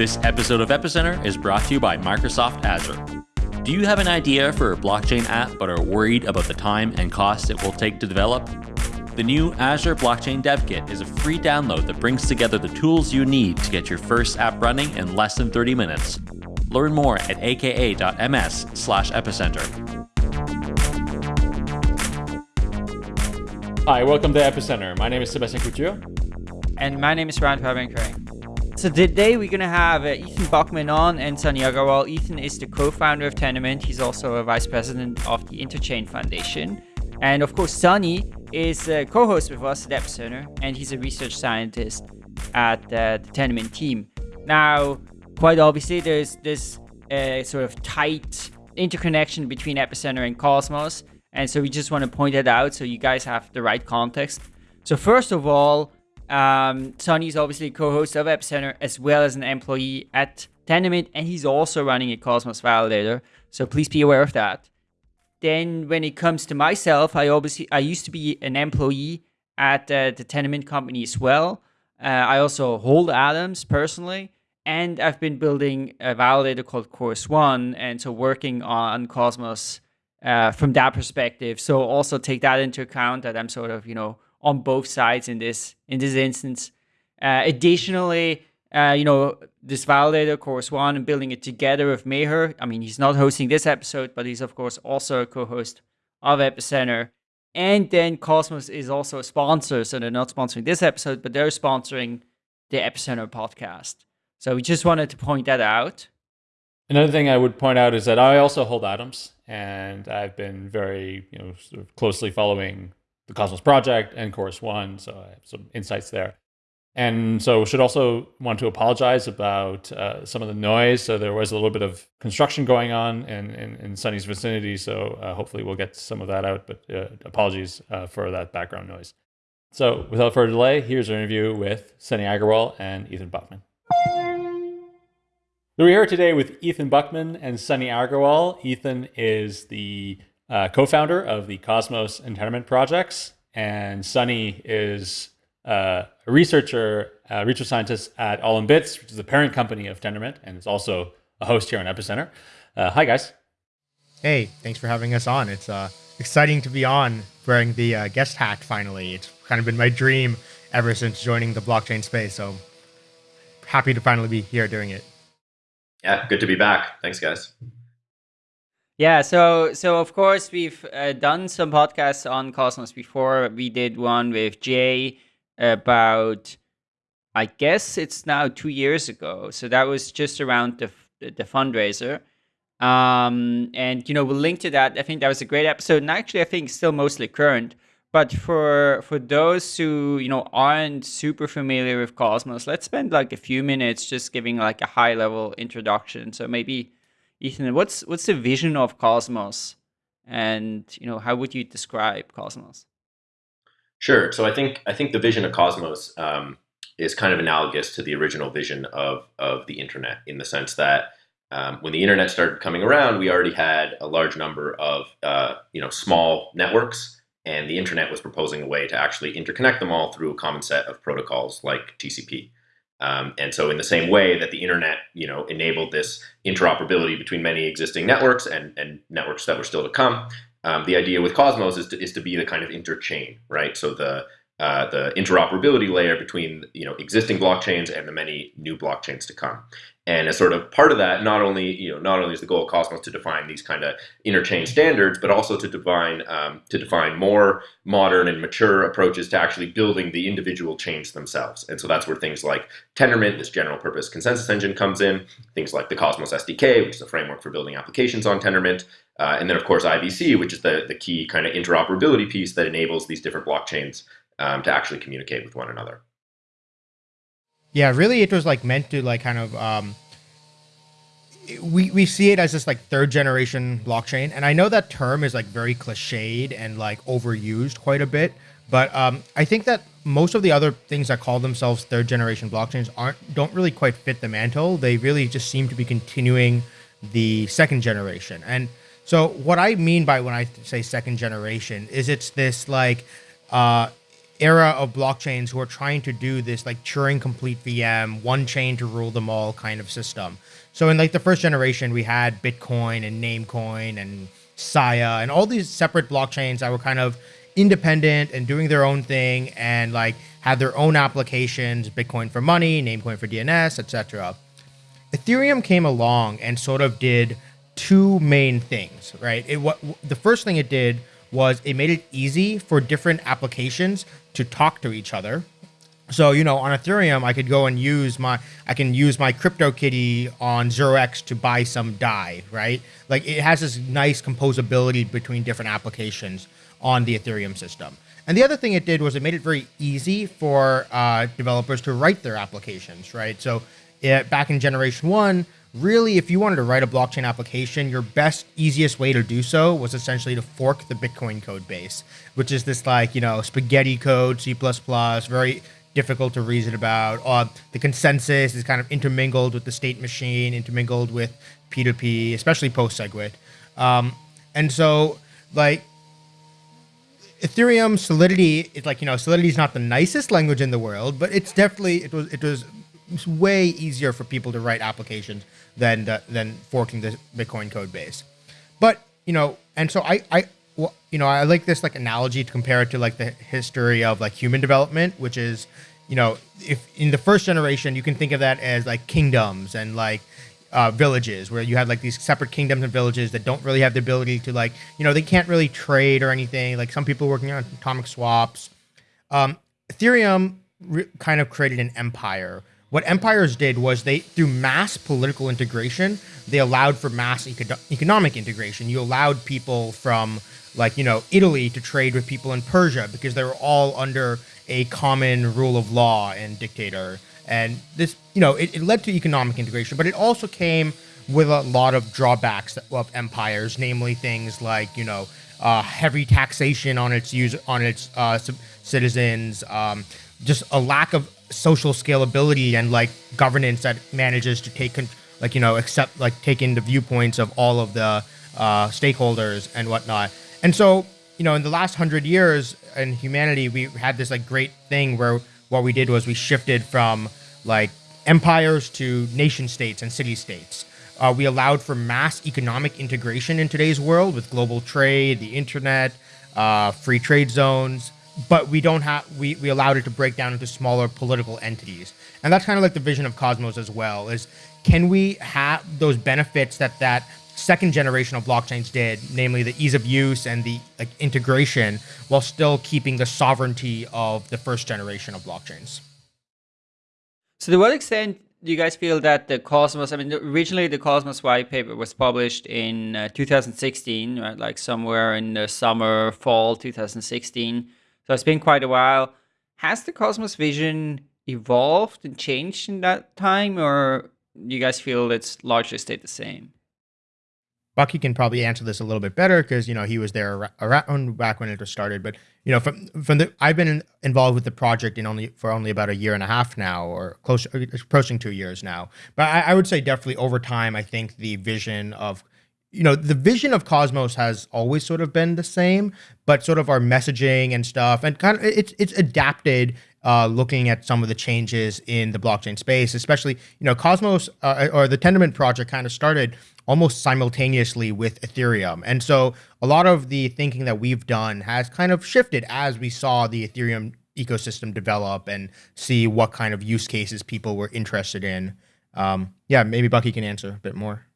This episode of Epicenter is brought to you by Microsoft Azure. Do you have an idea for a blockchain app but are worried about the time and cost it will take to develop? The new Azure Blockchain Dev Kit is a free download that brings together the tools you need to get your first app running in less than 30 minutes. Learn more at aka.ms slash epicenter. Hi, welcome to Epicenter. My name is Sebastian Couture. And my name is Brian Fabian so today we're going to have uh, Ethan Buchman on and Sunny Aggarwal. Ethan is the co-founder of Tendermint. He's also a vice president of the Interchain Foundation. And of course, Sunny is a co-host with us at Epicenter, and he's a research scientist at uh, the Tendermint team. Now, quite obviously, there's this uh, sort of tight interconnection between Epicenter and Cosmos. And so we just want to point that out so you guys have the right context. So first of all, um, is obviously co-host of Epicenter as well as an employee at Tendermint, and he's also running a Cosmos validator. So please be aware of that. Then when it comes to myself, I obviously I used to be an employee at uh, the Tendermint company as well. Uh, I also hold Atoms personally, and I've been building a validator called Chorus One, and so working on Cosmos uh, from that perspective. So also take that into account that I'm sort of you know on both sides in this in this instance. Uh, additionally, uh, you know, this validator Chorus One and building it together with Meher. I mean, he's not hosting this episode, but he's of course also a co-host of Epicenter. And then Cosmos is also a sponsor, so they're not sponsoring this episode, but they're sponsoring the Epicenter podcast. So we just wanted to point that out. Another thing I would point out is that I also hold atoms, and I've been very, you know, sort of closely following the Cosmos project and Chorus One, so I have some insights there. And so should also want to apologize about uh, some of the noise. So there was a little bit of construction going on in, in, in Sunny's vicinity. So uh, hopefully we'll get some of that out, but uh, apologies uh, for that background noise. So without further delay, here's our interview with Sunny Aggarwal and Ethan Buchman. So we're here today with Ethan Buchman and Sunny Aggarwal. Ethan is the uh, co-founder of the Cosmos and Tendermint projects, and Sunny is uh, a researcher, a research scientist at All in Bits, which is the parent company of Tendermint, and is also a host here on Epicenter. Uh, hi, guys. Hey, thanks for having us on. It's uh, exciting to be on wearing the uh, guest hat finally. It's kind of been my dream ever since joining the blockchain space. So happy to finally be here doing it. Yeah, good to be back. Thanks, guys. Yeah, so so of course we've uh, done some podcasts on Cosmos before. We did one with Jae about, I guess it's now two years ago. So that was just around the the fundraiser, um, and you know we'll link to that. I think that was a great episode, and actually I think still mostly current. But for for those who you know aren't super familiar with Cosmos, let's spend like a few minutes just giving like a high level introduction. So maybe Ethan, what's what's the vision of Cosmos, and you know how would you describe Cosmos? Sure. So I think I think the vision of Cosmos um, is kind of analogous to the original vision of of the internet in the sense that um, when the internet started coming around, we already had a large number of uh, you know small networks, and the internet was proposing a way to actually interconnect them all through a common set of protocols like TCP. Um, and so in the same way that the internet, you know, enabled this interoperability between many existing networks and, and networks that were still to come, um, the idea with Cosmos is to, is to be the kind of interchain, right? So the uh, the interoperability layer between you know existing blockchains and the many new blockchains to come. And as sort of part of that, not only you know not only is the goal of Cosmos to define these kind of interchain standards, but also to define um, to define more modern and mature approaches to actually building the individual chains themselves. And so that's where things like Tendermint, this general purpose consensus engine, comes in. Things like the Cosmos SDK, which is a framework for building applications on Tendermint, uh, and then of course IBC, which is the the key kind of interoperability piece that enables these different blockchains um, to actually communicate with one another. Yeah, really, it was like meant to like kind of um, we we see it as this like third generation blockchain, and I know that term is like very cliched and like overused quite a bit, but um, I think that most of the other things that call themselves third generation blockchains aren't don't really quite fit the mantle. They really just seem to be continuing the second generation, and so what I mean by when I say second generation is it's this like uh, era of blockchains who are trying to do this like Turing complete VM, one chain to rule them all kind of system. So in like the first generation, we had Bitcoin and Namecoin and Sia and all these separate blockchains that were kind of independent and doing their own thing and like had their own applications, Bitcoin for money, Namecoin for DNS, etc. Ethereum came along and sort of did two main things, right? It what the first thing it did was it made it easy for different applications to talk to each other. So, you know, on Ethereum, I could go and use my, I can use my CryptoKitty on 0x to buy some Dai, right? Like it has this nice composability between different applications on the Ethereum system. And the other thing it did was it made it very easy for uh, developers to write their applications, right? So it, back in generation one, really, if you wanted to write a blockchain application, your best, easiest way to do so was essentially to fork the Bitcoin code base, which is this like, you know, spaghetti code, C++, very difficult to reason about. Uh, the consensus is kind of intermingled with the state machine, intermingled with P2P, especially post SegWit. Um, and so, like, Ethereum Solidity, it's like, you know, Solidity is not the nicest language in the world, but it's definitely, it was, it was way easier for people to write applications than, the, than forking the Bitcoin code base. But, you know, and so I, I, well, you know, I like this like analogy to compare it to like the history of like human development, which is, you know, if in the first generation, you can think of that as like kingdoms and like uh, villages where you had like these separate kingdoms and villages that don't really have the ability to like, you know, they can't really trade or anything. Like some people working on atomic swaps. Um, Ethereum re- kind of created an empire. What empires did was they, through mass political integration, they allowed for mass eco- economic integration. You allowed people from like you know Italy to trade with people in Persia because they were all under a common rule of law and dictator. And this, you know, it, it led to economic integration, but it also came with a lot of drawbacks of empires, namely things like you know uh, heavy taxation on its use on its uh, citizens, um, just a lack of social scalability and like governance that manages to take like you know accept like take in the viewpoints of all of the uh, stakeholders and whatnot. And so, you know, in the last hundred years in humanity, we had this like great thing where what we did was we shifted from like empires to nation states and city states. Uh, we allowed for mass economic integration in today's world with global trade, the internet, uh, free trade zones, but we don't have we, we allowed it to break down into smaller political entities. And that's kind of like the vision of Cosmos as well, is can we have those benefits that that second generation of blockchains did, namely the ease of use and the like integration, while still keeping the sovereignty of the first generation of blockchains. So, to what extent do you guys feel that the Cosmos? I mean, originally the Cosmos white paper was published in uh, 2016, right? Like somewhere in the summer, fall 2016. So it's been quite a while. Has the Cosmos vision evolved and changed in that time, or do you guys feel it's largely stayed the same? Bucky can probably answer this a little bit better because you know he was there around back when it was started. But you know, from from the I've been involved with the project in only for only about a year and a half now, or close approaching two years now. But I, I would say definitely over time, I think the vision of you know the vision of cosmos has always sort of been the same but sort of our messaging and stuff and kind of it's it's adapted uh, looking at some of the changes in the blockchain space especially you know cosmos uh, or the tendermint project kind of started almost simultaneously with Ethereum. And so a lot of the thinking that we've done has kind of shifted as we saw the Ethereum ecosystem develop and see what kind of use cases people were interested in. Um, yeah, maybe Bucky can answer a bit more.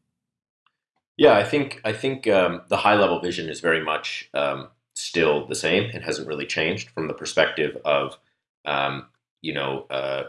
Yeah, I think I think um, the high level vision is very much um, still the same. It hasn't really changed from the perspective of um, you know uh,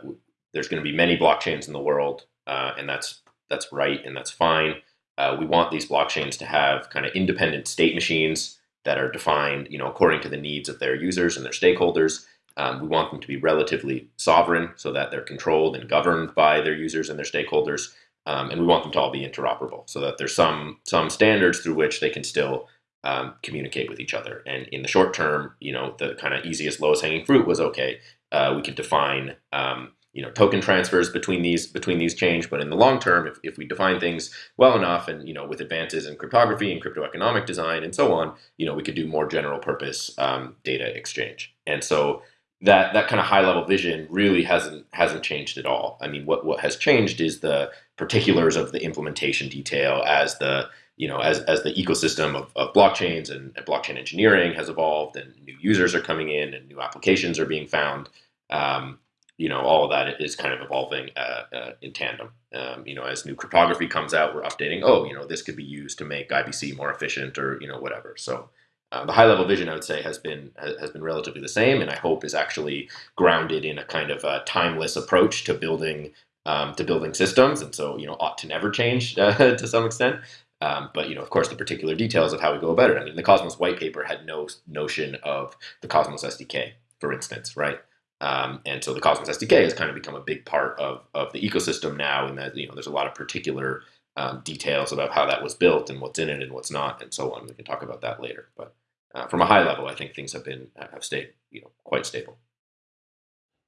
there's going to be many blockchains in the world, uh, and that's that's right and that's fine. Uh, we want these blockchains to have kind of independent state machines that are defined, you know, according to the needs of their users and their stakeholders. Um, we want them to be relatively sovereign so that they're controlled and governed by their users and their stakeholders. Um, and we want them to all be interoperable so that there's some some standards through which they can still um, communicate with each other. And in the short term, you know, the kind of easiest, lowest hanging fruit was okay. Uh, we could define um, you know token transfers between these between these change but in the long term if, if we define things well enough and you know with advances in cryptography and crypto economic design and so on you know we could do more general purpose um, data exchange and so that that kind of high level vision really hasn't hasn't changed at all. I mean, what what has changed is the particulars of the implementation detail as the you know as as the ecosystem of, of blockchains and, and blockchain engineering has evolved and new users are coming in and new applications are being found. Um, you know, all of that is kind of evolving uh, uh, in tandem. Um, you know, as new cryptography comes out, we're updating. Oh, you know, this could be used to make IBC more efficient, or you know, whatever. So uh, the high level vision, I would say, has been has been relatively the same, and I hope is actually grounded in a kind of a timeless approach to building um, to building systems, and so you know ought to never change uh, to some extent. Um, but you know, of course, the particular details of how we go about it. I mean, the Cosmos white paper had no notion of the Cosmos SDK, for instance, right? Um, and so the Cosmos SDK has kind of become a big part of, of the ecosystem now, in that you know there's a lot of particular um, details about how that was built and what's in it and what's not, and so on. We can talk about that later. But uh, from a high level, I think things have been have stayed you know quite stable.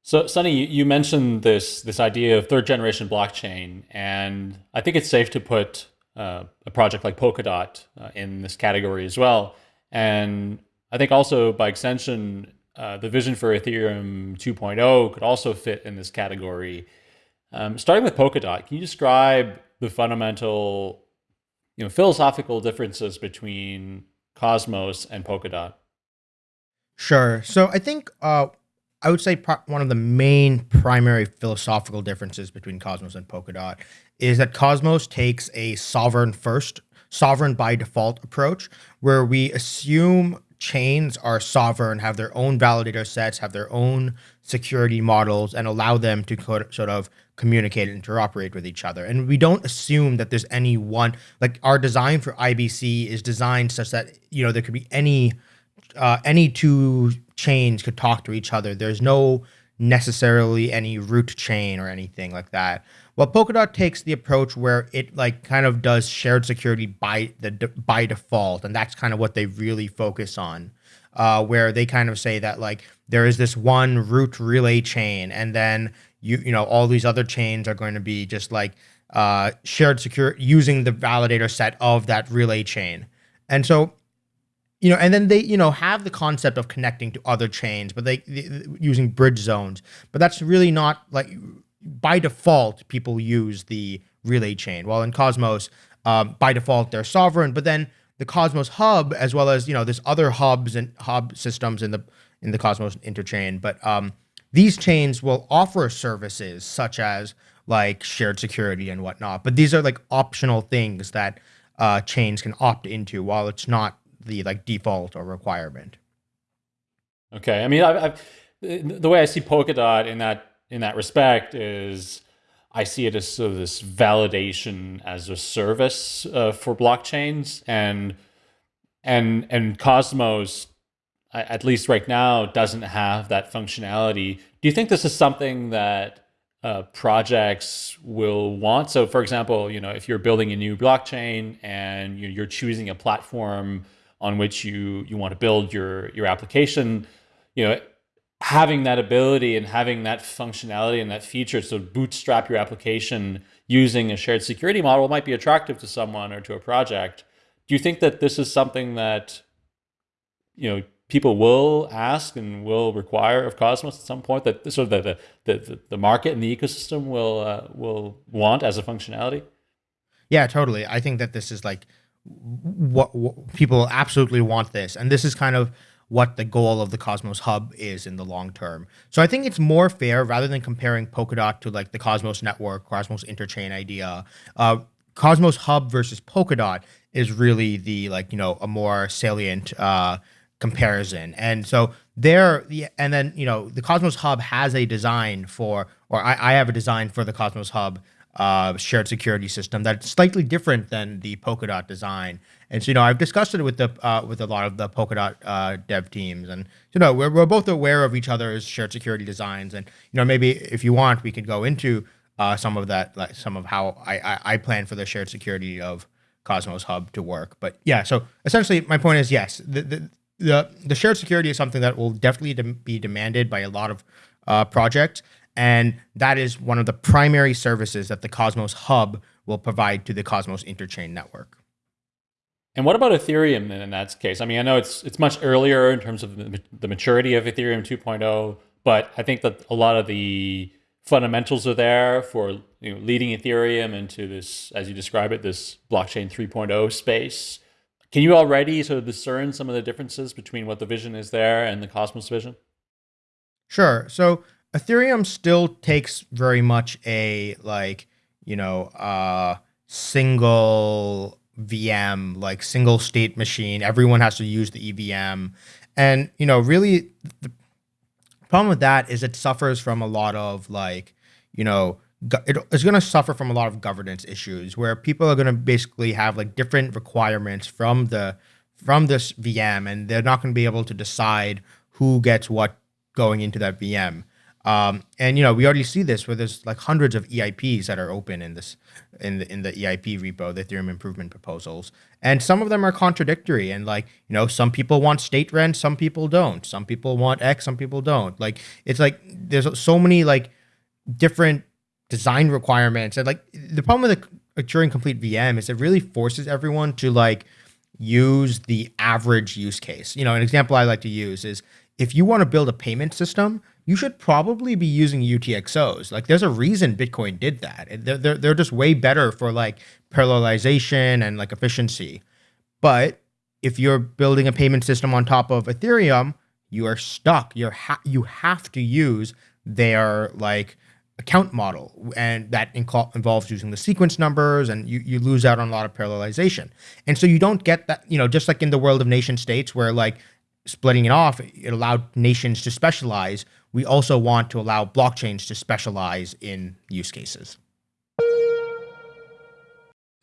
So, Sunny, you mentioned this this idea of third generation blockchain, and I think it's safe to put uh, a project like Polkadot uh, in this category as well. And I think also by extension, uh, the vision for Ethereum 2.0 could also fit in this category. Um, starting with Polkadot, can you describe the fundamental, you know, philosophical differences between Cosmos and Polkadot? Sure. So I think uh, I would say one of the main primary philosophical differences between Cosmos and Polkadot is that Cosmos takes a sovereign first, sovereign by default approach, where we assume chains are sovereign, have their own validator sets, have their own security models, and allow them to sort of communicate and interoperate with each other. And we don't assume that there's any one, like our design for IBC is designed such that, you know, there could be any, uh, any two chains could talk to each other. There's no necessarily any root chain or anything like that. Well, Polkadot takes the approach where it like kind of does shared security by the by default, and that's kind of what they really focus on. Uh, where they kind of say that like there is this one root relay chain, and then you you know all these other chains are going to be just like uh, shared secure using the validator set of that relay chain, and so you know, and then they, you know, have the concept of connecting to other chains, but they, they, using bridge zones. But that's really not like by default, people use the relay chain. Well, in Cosmos, um, by default, they're sovereign, but then the Cosmos hub, as well as, you know, there's other hubs and hub systems in the, in the Cosmos interchain, but um, these chains will offer services such as like shared security and whatnot, but these are like optional things that uh, chains can opt into while it's not the like default or requirement. Okay, I mean, I've, I've, the way I see Polkadot in that in that respect is I see it as sort of this validation as a service uh, for blockchains and and and Cosmos at least right now doesn't have that functionality. Do you think this is something that uh, projects will want? So for example, you know, if you're building a new blockchain and you're choosing a platform on which you you want to build your your application, you know, having that ability and having that functionality and that feature to bootstrap your application using a shared security model might be attractive to someone or to a project. Do you think that this is something that you know people will ask and will require of Cosmos at some point that sort of the the, the, market and the ecosystem will uh, will want as a functionality? Yeah, totally. I think that this is like what, what people absolutely want this, and this is kind of what the goal of the Cosmos Hub is in the long term. So I think it's more fair rather than comparing Polkadot to like the Cosmos Network, Cosmos Interchain idea. Uh, Cosmos Hub versus Polkadot is really the like you know a more salient uh, comparison. And so there, and then you know the Cosmos Hub has a design for, or I, I have a design for the Cosmos Hub uh, shared security system that's slightly different than the Polkadot design. And so, you know, I've discussed it with the uh, with a lot of the Polkadot uh, dev teams, and you know, we're, we're both aware of each other's shared security designs. And you know, maybe if you want, we could go into uh, some of that, like some of how I, I, I plan for the shared security of Cosmos Hub to work. But yeah, so essentially, my point is yes, the the the, the shared security is something that will definitely de be demanded by a lot of uh, projects. And that is one of the primary services that the Cosmos Hub will provide to the Cosmos Interchain network. And what about Ethereum in that case? I mean, I know it's it's much earlier in terms of the maturity of Ethereum 2.0, but I think that a lot of the fundamentals are there for you know leading Ethereum into this, as you describe it, this blockchain 3.0 space. Can you already sort of discern some of the differences between what the vision is there and the Cosmos vision? Sure. So Ethereum still takes very much a like, you know, uh single VM, like single state machine. Everyone has to use the EVM. And, you know, really the problem with that is it suffers from a lot of like, you know, it's going to suffer from a lot of governance issues where people are going to basically have like different requirements from the from this VM and they're not going to be able to decide who gets what going into that VM. Um, and you know, we already see this where there's like hundreds of EIPs that are open in this in the in the EIP repo, the Ethereum improvement proposals, and some of them are contradictory. And like you know, some people want state rent, some people don't. Some people want X, some people don't. Like it's like there's so many like different design requirements, and like the problem with the Turing complete VM is it really forces everyone to like use the average use case. You know, an example I like to use is if you want to build a payment system, you should probably be using UTXOs. Like there's a reason Bitcoin did that. They're, they're, they're just way better for like parallelization and like efficiency. But if you're building a payment system on top of Ethereum, you are stuck. You're ha- you have to use their like account model and that involves using the sequence numbers and you, you lose out on a lot of parallelization and so you don't get that you know just like in the world of nation states where like splitting it off, it allowed nations to specialize. We also want to allow blockchains to specialize in use cases.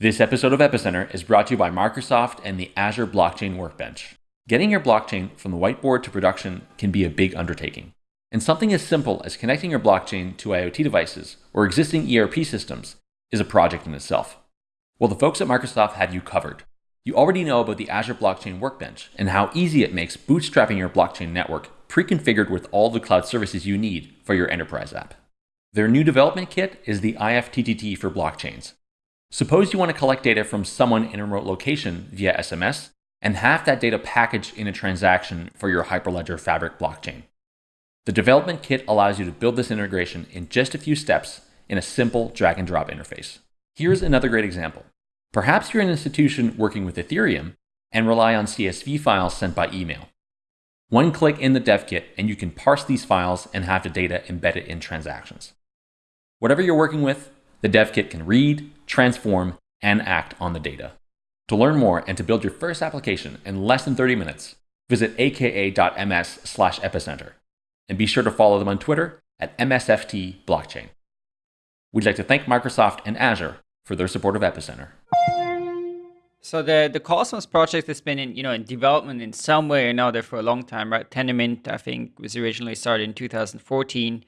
This episode of Epicenter is brought to you by Microsoft and the Azure Blockchain Workbench. Getting your blockchain from the whiteboard to production can be a big undertaking. And something as simple as connecting your blockchain to IoT devices or existing ERP systems is a project in itself. Well, the folks at Microsoft have you covered. You already know about the Azure Blockchain Workbench and how easy it makes bootstrapping your blockchain network pre-configured with all the cloud services you need for your enterprise app. Their new development kit is the IFTTT for blockchains. Suppose you want to collect data from someone in a remote location via SMS and have that data packaged in a transaction for your Hyperledger Fabric blockchain. The development kit allows you to build this integration in just a few steps in a simple drag and drop interface. Here's another great example. Perhaps you're an institution working with Ethereum and rely on CSV files sent by email. One click in the dev kit and you can parse these files and have the data embedded in transactions. Whatever you're working with, the dev kit can read, transform, and act on the data. To learn more and to build your first application in less than 30 minutes, visit aka.ms slash epicenter. And be sure to follow them on Twitter at MSFT Blockchain. We'd like to thank Microsoft and Azure for their support of Epicenter. So the the Cosmos project has been in you know in development in some way or another for a long time, right? Tendermint, I think, was originally started in 2014.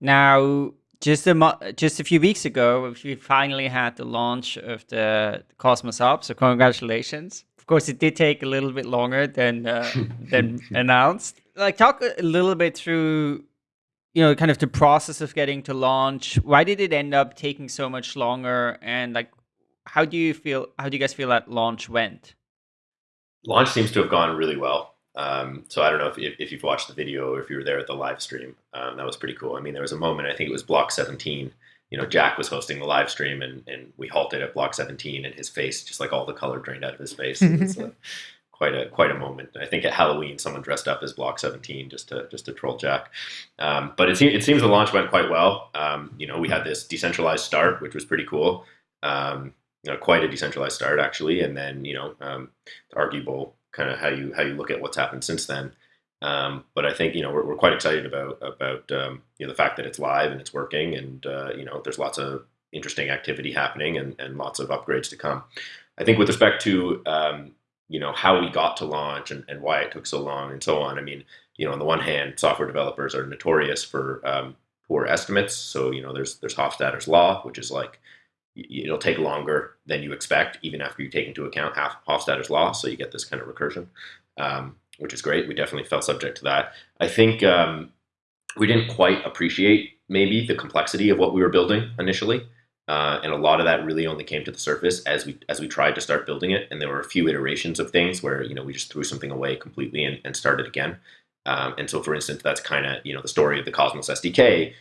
Now, just a just a few weeks ago, we finally had the launch of the Cosmos Hub. So congratulations! Of course, it did take a little bit longer than uh, than announced. Like, talk a little bit through you know, kind of the process of getting to launch. Why did it end up taking so much longer? And like, how do you feel? How do you guys feel that launch went? Launch seems to have gone really well. Um, so I don't know if, if, if, you've watched the video or if you were there at the live stream. Um, that was pretty cool. I mean, there was a moment. I think it was block 17. You know, Jack was hosting the live stream, and, and we halted at block 17, and his face, just like all the color drained out of his face. uh, quite a quite a moment. I think at Halloween, someone dressed up as Block 17 just to just to troll Jack. Um, but it, it seems the launch went quite well. Um, you know, we had this decentralized start, which was pretty cool. Um, quite a decentralized start actually, and then you know, um, arguable kind of how you how you look at what's happened since then. Um, but I think you know we're, we're quite excited about about um, you know the fact that it's live and it's working, and uh, you know there's lots of interesting activity happening and, and lots of upgrades to come. I think with respect to um, you know how we got to launch and, and why it took so long and so on. I mean, you know, on the one hand, software developers are notorious for um, poor estimates. So you know, there's there's Hofstadter's law, which is like it'll take longer than you expect, even after you take into account half Hofstadter's law. So you get this kind of recursion, um, which is great. We definitely fell subject to that. I think um, we didn't quite appreciate maybe the complexity of what we were building initially. Uh, and a lot of that really only came to the surface as we as we tried to start building it. And there were a few iterations of things where you know we just threw something away completely and, and started again. Um, and so, for instance, that's kind of you know the story of the Cosmos SDK.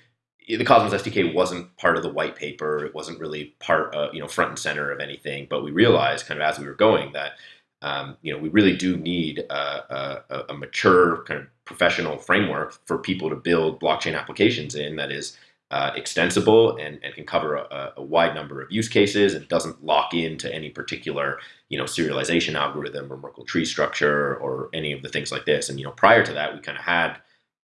The Cosmos SDK wasn't part of the white paper. It wasn't really part, of, you know, front and center of anything. But we realized, kind of as we were going, that um, you know we really do need a, a, a mature kind of professional framework for people to build blockchain applications in that is uh, extensible and, and can cover a, a, wide number of use cases and doesn't lock into any particular you know serialization algorithm or Merkle tree structure or any of the things like this. And you know prior to that, we kind of had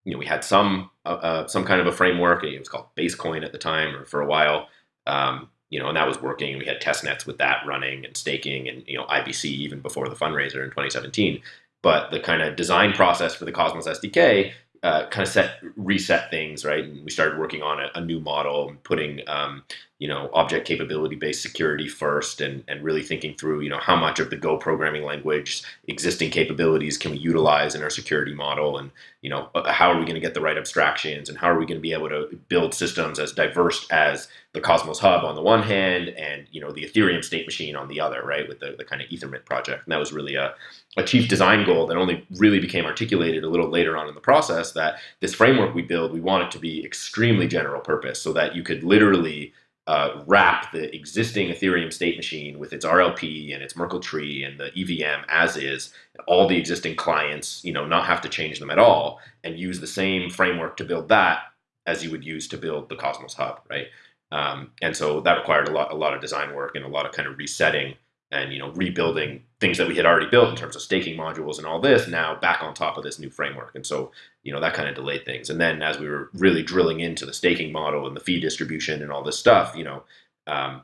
you know we had some uh, uh, some kind of a framework. It was called Basecoin at the time or for a while. Um, you know, and that was working. We had test nets with that running and staking and you know IBC even before the fundraiser in 2017. But the kind of design process for the Cosmos SDK uh, kind of set reset things right and we started working on a, a new model putting um, you know object capability based security first and and really thinking through you know how much of the go programming language existing capabilities can we utilize in our security model? And you know uh, how are we going to get the right abstractions? And how are we going to be able to build systems as diverse as the cosmos hub on the one hand and you know the ethereum state machine on the other right with the, the kind of ethermint project? And that was really a, a chief design goal that only really became articulated a little later on in the process that this framework we build we want it to be extremely general purpose so that you could literally uh, wrap the existing Ethereum state machine with its RLP and its Merkle tree and the EVM as is, all the existing clients, you know, not have to change them at all, and use the same framework to build that as you would use to build the Cosmos Hub, right? Um, and so that required a lot, a lot of design work and a lot of kind of resetting and you know rebuilding things that we had already built in terms of staking modules and all this now back on top of this new framework. And so you know that kind of delayed things. And then as we were really drilling into the staking model and the fee distribution and all this stuff you know um,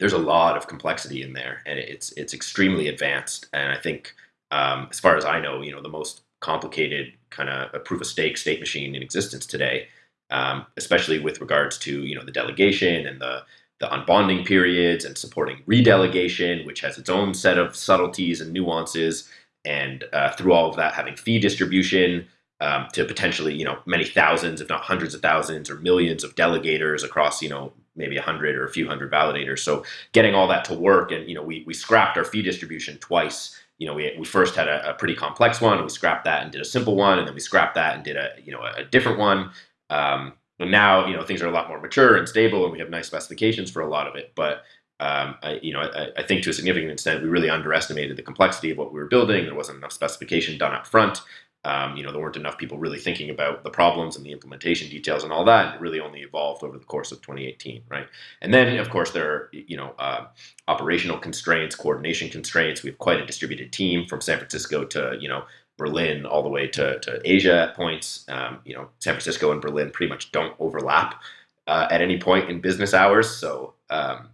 there's a lot of complexity in there and it's it's extremely advanced. And i think um, as far as i know you know the most complicated kind of proof of stake state machine in existence today um, especially with regards to you know the delegation and the the unbonding periods and supporting redelegation, which has its own set of subtleties and nuances. And uh, through all of that, having fee distribution um, to potentially, you know, many thousands, if not hundreds of thousands or millions of delegators across, you know, maybe a hundred or a few hundred validators. So getting all that to work, and you know, we we scrapped our fee distribution twice. You know, we, we first had a, a pretty complex one, we scrapped that and did a simple one, and then we scrapped that and did a you know a, a different one. Um, now, you know, things are a lot more mature and stable, and we have nice specifications for a lot of it. But um, I, you know, I, I, think to a significant extent, we really underestimated the complexity of what we were building. There wasn't enough specification done up front. Um, you know, there weren't enough people really thinking about the problems and the implementation details and all that. It really only evolved over the course of 2018, right? And then, of course, there are you know uh, operational constraints, coordination constraints. We have quite a distributed team from San Francisco to you know Berlin all the way to, to Asia at points. Um, you know, San Francisco and Berlin pretty much don't overlap uh, at any point in business hours. So, um,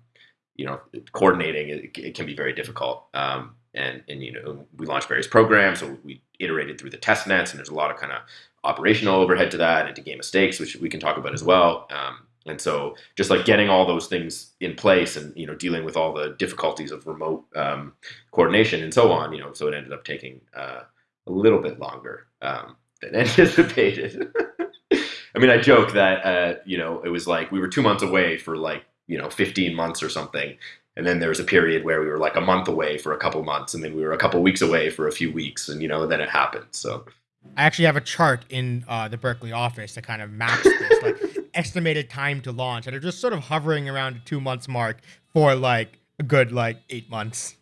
you know, coordinating it, it, can be very difficult. Um, and and you know, we launched various programs, so we iterated through the test nets, and there's a lot of kind of operational overhead to that, and to game of stakes, which we can talk about as well. Um, and so, just like getting all those things in place, and you know, dealing with all the difficulties of remote um, coordination and so on, you know, so it ended up taking. Uh, a little bit longer um, than anticipated. I mean, I joke that uh, you know it was like we were two months away for like you know 15 months or something, and then there was a period where we were like a month away for a couple months, and then we were a couple weeks away for a few weeks, and you know then it happened. So I actually have a chart in uh, the Berkeley office that kind of maps this like estimated time to launch, and they're just sort of hovering around the two months mark for like a good like eight months.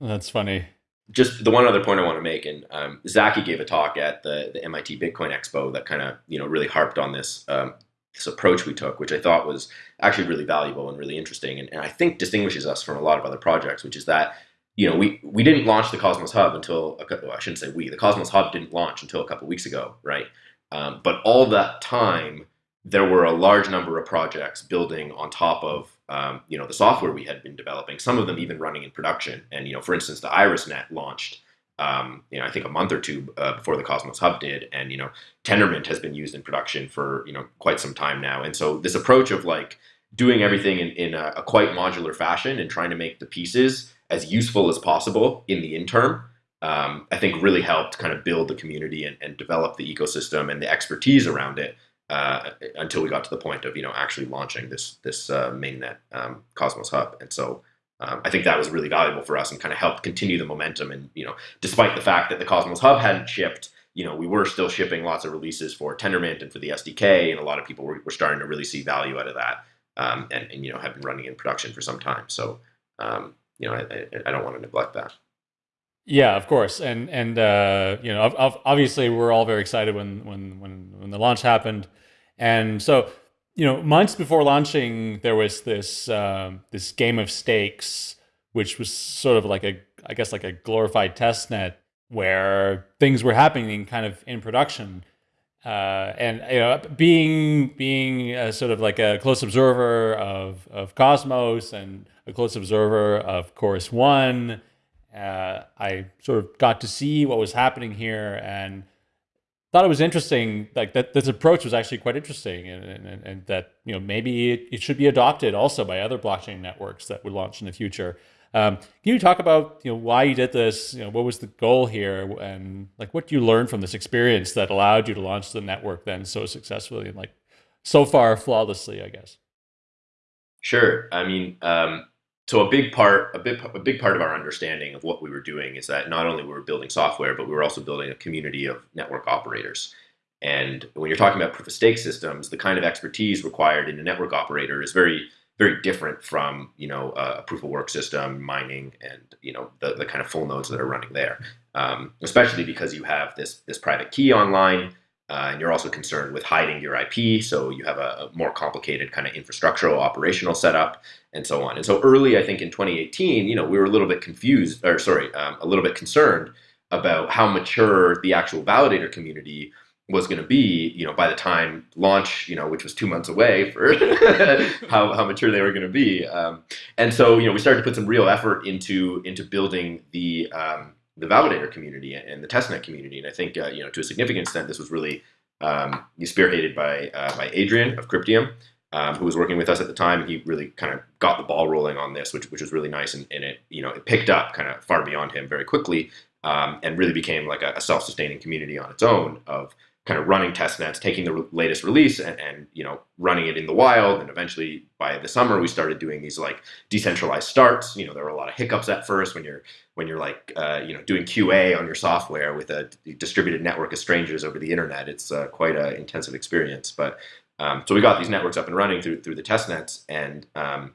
That's funny just the one other point I want to make, and um, Zaki gave a talk at the, the MIT Bitcoin Expo that kind of you know really harped on this um, this approach we took, which I thought was actually really valuable and really interesting, and, and I think distinguishes us from a lot of other projects, which is that you know we we didn't launch the Cosmos Hub until a, well, I shouldn't say we the Cosmos Hub didn't launch until a couple weeks ago, right? Um, but all that time there were a large number of projects building on top of um, you know the software we had been developing. Some of them even running in production. And you know, for instance, the IrisNet launched. Um, you know, I think a month or two uh, before the Cosmos Hub did, and you know, Tendermint has been used in production for you know quite some time now. And so this approach of like doing everything in, in a, a quite modular fashion and trying to make the pieces as useful as possible in the interim, um, I think really helped kind of build the community and, and develop the ecosystem and the expertise around it uh, until we got to the point of you know actually launching this this uh, mainnet um, Cosmos Hub, and so um, I think that was really valuable for us and kind of helped continue the momentum. And you know, despite the fact that the Cosmos Hub hadn't shipped, you know, we were still shipping lots of releases for Tendermint and for the SDK, and a lot of people were, were starting to really see value out of that, um, and, and you know have been running in production for some time. So um, you know, I, I, don't want to neglect that. Yeah, of course, and and uh, you know, obviously, we're all very excited when when when when the launch happened, and so you know, months before launching, there was this um, this game of stakes, which was sort of like a, I guess, like a glorified test net where things were happening kind of in production. Uh, and you know, being being a sort of like a close observer of of Cosmos and a close observer of Chorus One, uh, I sort of got to see what was happening here and thought it was interesting. Like that, this approach was actually quite interesting, and, and, and that you know maybe it, it, should be adopted also by other blockchain networks that would launch in the future. Um, can you talk about you know why you did this? You know what was the goal here, and like what you learned from this experience that allowed you to launch the network then so successfully and like so far flawlessly, I guess. Sure. I mean, um, so a big part, a big, a big part of our understanding of what we were doing is that not only were we building software, but we were also building a community of network operators. And when you're talking about proof of stake systems, the kind of expertise required in a network operator is very, very different from you know a proof of work system, mining, and you know the, the kind of full nodes that are running there. Um, especially because you have this this private key online uh, and you're also concerned with hiding your IP, so you have a, a, more complicated kind of infrastructural operational setup and so on. And so early, I think in 2018, you know, we were a little bit confused, or sorry, um, a little bit concerned about how mature the actual validator community was going to be, you know, by the time launch, you know, which was two months away for how, how mature they were going to be. Um, and so, you know, we started to put some real effort into into building the um, the validator community and the testnet community. And I think, uh, you know, to a significant extent, this was really um, spearheaded by uh, by Adrian of Cryptium, um, who was working with us at the time. He really kind of got the ball rolling on this, which which was really nice, and, and it you know it picked up kind of far beyond him very quickly, um, and really became like a, a self-sustaining community on its own of kind of running test nets, taking the re- latest release and, and, you know running it in the wild. And eventually, by the summer, we started doing these like decentralized starts. You know, there were a lot of hiccups at first when you're when you're like uh, you know doing QA on your software with a distributed network of strangers over the internet. It's uh, quite an intensive experience. But um, so we got these networks up and running through through the test nets, and um,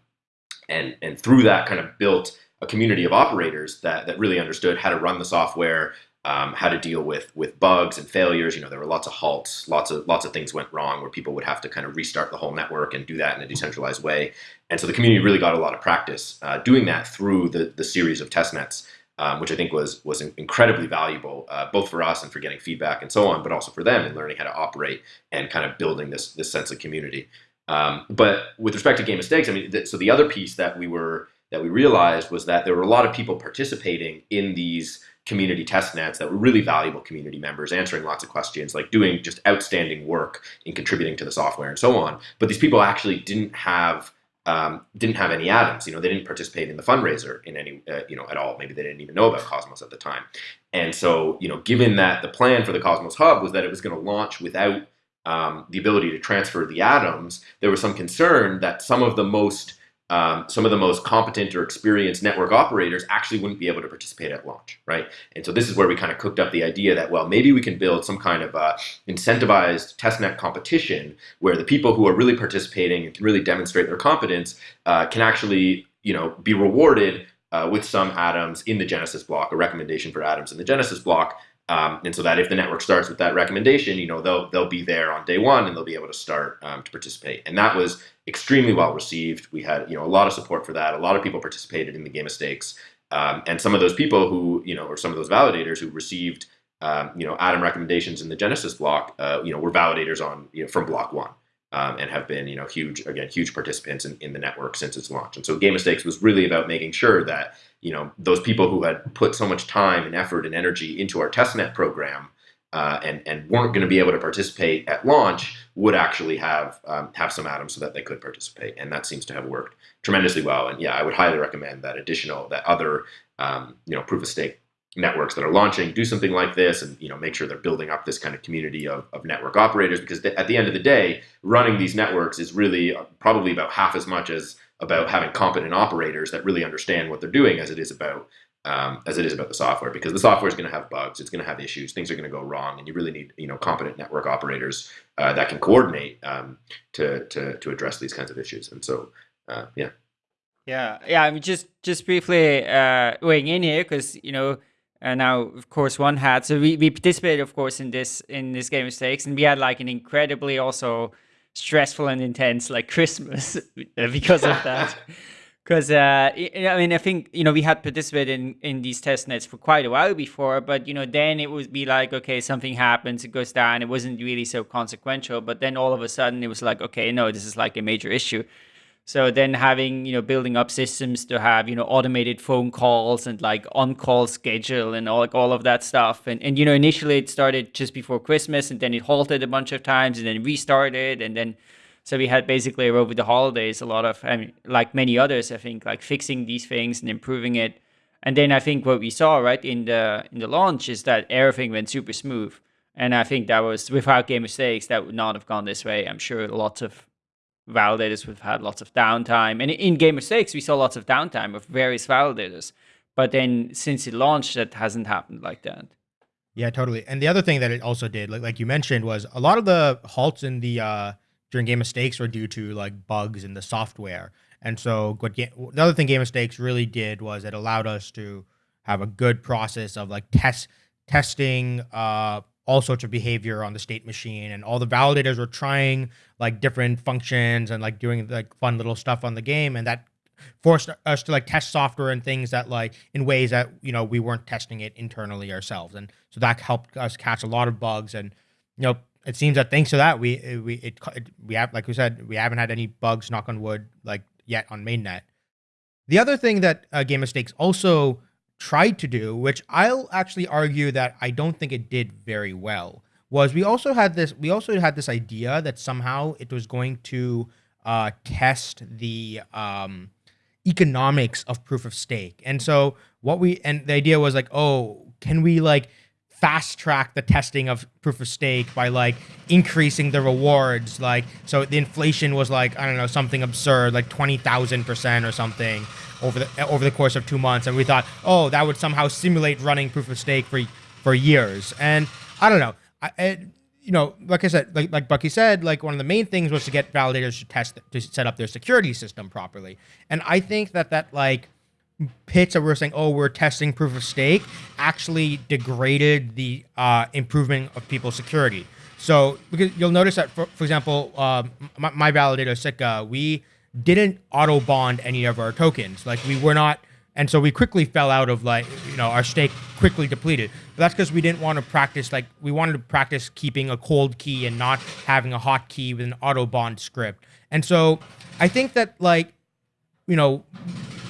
and and through that kind of built a community of operators that that really understood how to run the software, um, how to deal with with bugs and failures. You know, there were lots of halts, lots of lots of things went wrong where people would have to kind of restart the whole network and do that in a decentralized way. And so the community really got a lot of practice uh, doing that through the the series of test nets. Um, which I think was was incredibly valuable, uh, both for us and for getting feedback and so on, but also for them in learning how to operate and kind of building this this sense of community. Um, but with respect to game of stakes, I mean, th- so the other piece that we were that we realized was that there were a lot of people participating in these community test nets that were really valuable community members, answering lots of questions, like doing just outstanding work in contributing to the software and so on. But these people actually didn't have um, didn't have any atoms. You know, they didn't participate in the fundraiser in any, uh, you know, at all. Maybe they didn't even know about Cosmos at the time. And so, you know, given that the plan for the Cosmos Hub was that it was going to launch without um, the ability to transfer the atoms, there was some concern that some of the most um, some of the most competent or experienced network operators actually wouldn't be able to participate at launch, right? And so this is where we kind of cooked up the idea that, well, maybe we can build some kind of uh, incentivized testnet competition where the people who are really participating and can really demonstrate their competence uh, can actually, you know, be rewarded uh, with some atoms in the Genesis block, a recommendation for atoms in the Genesis block, um, and so that if the network starts with that recommendation, you know, they'll they'll be there on day one and they'll be able to start um, to participate. And that was extremely well received. We had you know a lot of support for that. A lot of people participated in the game of stakes, um, and some of those people who you know or some of those validators who received um, you know atom recommendations in the Genesis block, uh, you know, were validators on you know, from block one. Um, and have been, you know, huge again, huge participants in, in the network since its launch. And so, Game of Stakes was really about making sure that you know those people who had put so much time and effort and energy into our testnet program uh, and and weren't going to be able to participate at launch would actually have um, have some atoms so that they could participate, and that seems to have worked tremendously well. And yeah, I would highly recommend that additional that other um, you know proof of stake networks that are launching do something like this and you know make sure they're building up this kind of community of, of network operators because at the end of the day running these networks is really uh, probably about half as much as about having competent operators that really understand what they're doing as it is about um, as it is about the software because the software is going to have bugs, it's going to have issues, things are going to go wrong, and you really need you know competent network operators uh, that can coordinate um, to, to to address these kinds of issues. And so, uh, yeah. Yeah, yeah. I mean, just just briefly uh, weighing in here because you know uh, now of course one had so we, we participated of course in this in this game of stakes and we had like an incredibly also stressful and intense like Christmas because of that. Because uh, I mean, I think you know we had participated in in these test nets for quite a while before, but you know then it would be like okay, something happens, it goes down. It wasn't really so consequential, but then all of a sudden it was like okay, no, this is like a major issue. So then having, you know, building up systems to have, you know, automated phone calls and like on-call schedule and all like all of that stuff. And and you know, initially it started just before Christmas and then it halted a bunch of times and then restarted and then so we had basically over the holidays a lot of I mean like many others, I think, like fixing these things and improving it. And then I think what we saw right in the in the launch is that everything went super smooth. And I think that was without Game of Stakes, that would not have gone this way. I'm sure lots of validators we've had lots of downtime and in Game of Stakes, we saw lots of downtime of various validators but then since it launched that hasn't happened like that yeah totally and the other thing that it also did like, like you mentioned was a lot of the halts in the uh during Game of Stakes were due to like bugs in the software. And so what the other thing Game of Stakes really did was it allowed us to have a good process of like test testing uh all sorts of behavior on the state machine. And all the validators were trying like different functions and like doing like fun little stuff on the game. And that forced us to like test software and things that like in ways that you know we weren't testing it internally ourselves. And so that helped us catch a lot of bugs. And you know it seems that thanks to that we we it, it we have like we said we haven't had any bugs knock on wood like yet on mainnet the other thing that uh, Game of Stakes also tried to do, which I'll actually argue that I don't think it did very well, was we also had this we also had this idea that somehow it was going to uh, test the um, economics of proof of stake. And so what we and the idea was like, oh, can we like fast track the testing of proof of stake by like increasing the rewards like so the inflation was like i don't know something absurd like 20000% or something over the over the course of two months, and we thought, oh, that would somehow simulate running proof of stake for for years. And I don't know, I, it, you know, like I said, like like Bucky said, like one of the main things was to get validators to test to set up their security system properly. And I think that that like pitch that we're saying, oh, we're testing proof of stake, actually degraded the uh, improvement of people's security. So because you'll notice that, for, for example, uh, my, my validator Sikka, we didn't auto bond any of our tokens. Like we were not, and so we quickly fell out of like you know our stake quickly depleted. But that's because we didn't want to practice like we wanted to practice keeping a cold key and not having a hot key with an auto bond script. And so I think that like you know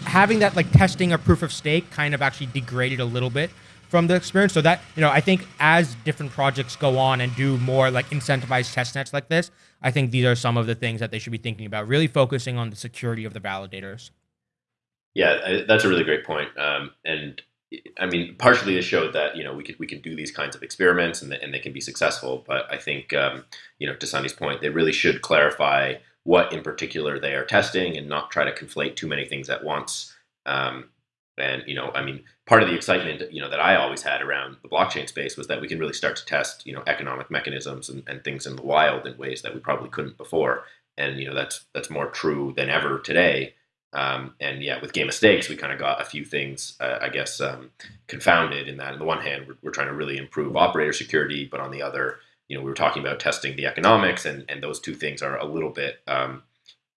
having that like testing a proof of stake kind of actually degraded a little bit from the experience. So that, you know, I think as different projects go on and do more like incentivized test nets like this, I think these are some of the things that they should be thinking about, really focusing on the security of the validators. Yeah, that's a really great point. Um, and I mean, partially it showed that you know we could we can do these kinds of experiments and, and they can be successful. But I think um, you know to Sunny's point, they really should clarify what in particular they are testing and not try to conflate too many things at once. Um, and you know, I mean, part of the excitement you know that I always had around the blockchain space was that we can really start to test you know economic mechanisms and, and things in the wild in ways that we probably couldn't before. And you know that's that's more true than ever today. Um, and yeah, with game of stakes, we kind of got a few things, uh, I guess, um, confounded in that. On the one hand, we're, we're, trying to really improve operator security, but on the other, you know, we were talking about testing the economics, and, and those two things are a little bit um,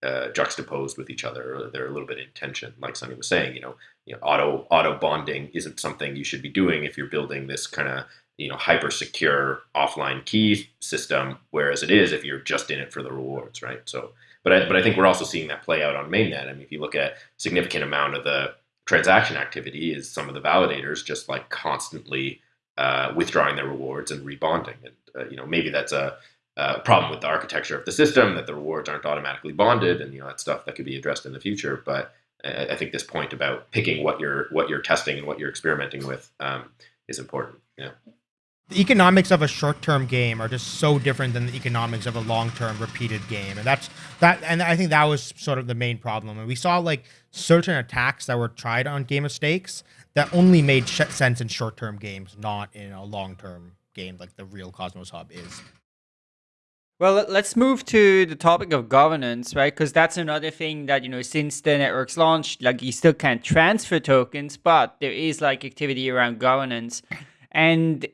uh, juxtaposed with each other. They're a little bit in tension, like Sunny was saying. You know, you know, auto auto bonding isn't something you should be doing if you're building this kind of you know hyper secure offline key system. Whereas it is if you're just in it for the rewards, right? So, but I, but I think we're also seeing that play out on mainnet. I mean, if you look at significant amount of the transaction activity, is some of the validators just like constantly uh, withdrawing their rewards and rebonding, and uh, you know maybe that's a uh, problem with the architecture of the system that the rewards aren't automatically bonded, and you know that stuff that could be addressed in the future. But I, I think this point about picking what you're what you're testing and what you're experimenting with um, is important. Yeah. the economics of a short-term game are just so different than the economics of a long-term repeated game, and that's that. And I think that was sort of the main problem. And we saw like certain attacks that were tried on Game of Stakes that only made sense in short-term games, not in a long-term game like the real Cosmos Hub is. Well, let's move to the topic of governance, right? Because that's another thing that, you know, since the network's launched, like you still can't transfer tokens, but there is like activity around governance. And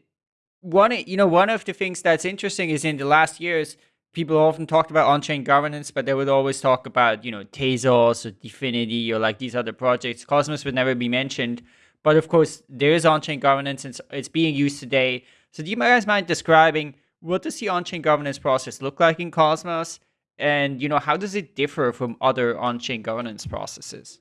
one, you know, one of the things that's interesting is in the last years, people often talked about on-chain governance, but they would always talk about, you know, Tezos or DFINITY or like these other projects. Cosmos would never be mentioned. But of course, there is on-chain governance and it's being used today. So do you guys mind describing what does the on-chain governance process look like in Cosmos? And, you know, how does it differ from other on-chain governance processes?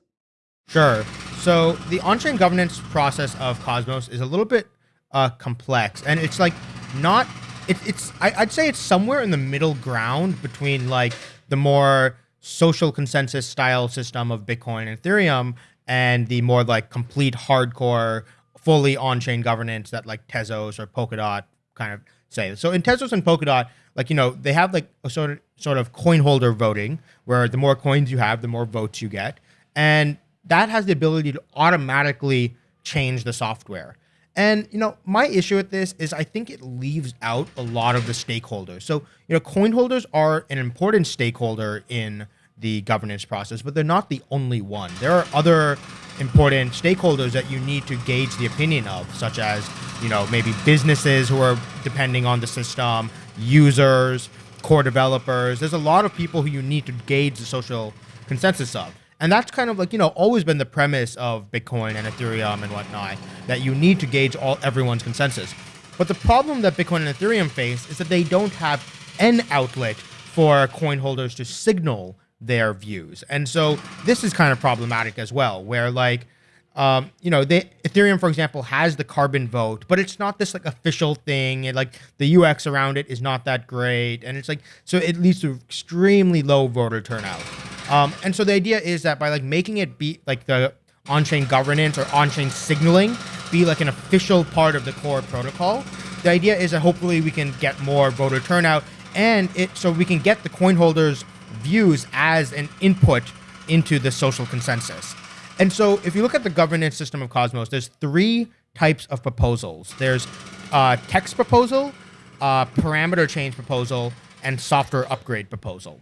Sure. So the on-chain governance process of Cosmos is a little bit uh, complex, and it's like not. It, it's I, I'd say it's somewhere in the middle ground between like the more social consensus style system of Bitcoin and Ethereum and the more like complete hardcore, fully on-chain governance that like Tezos or Polkadot kind of say. So in Tezos and Polkadot, like you know, they have like a sort of sort of coin holder voting, where the more coins you have, the more votes you get, and that has the ability to automatically change the software. And you know, my issue with this is I think it leaves out a lot of the stakeholders. So you know, coin holders are an important stakeholder in the governance process, but they're not the only one. There are other important stakeholders that you need to gauge the opinion of, such as you know maybe businesses who are depending on the system, users, core developers. There's a lot of people who you need to gauge the social consensus of. And that's kind of like, you know, always been the premise of Bitcoin and Ethereum and whatnot, that you need to gauge all everyone's consensus. But the problem that Bitcoin and Ethereum face is that they don't have an outlet for coin holders to signal their views. And so this is kind of problematic as well, where like, um, you know, they, Ethereum, for example, has the carbon vote, but it's not this like official thing. And like the UX around it is not that great. And it's like, so it leads to extremely low voter turnout. Um, and so the idea is that by like making it be like the on-chain governance or on-chain signaling be like an official part of the core protocol, the idea is that hopefully we can get more voter turnout and it so we can get the coin holders views as an input into the social consensus. And so if you look at the governance system of Cosmos, there's three types of proposals. There's a text proposal, a parameter change proposal, and software upgrade proposal.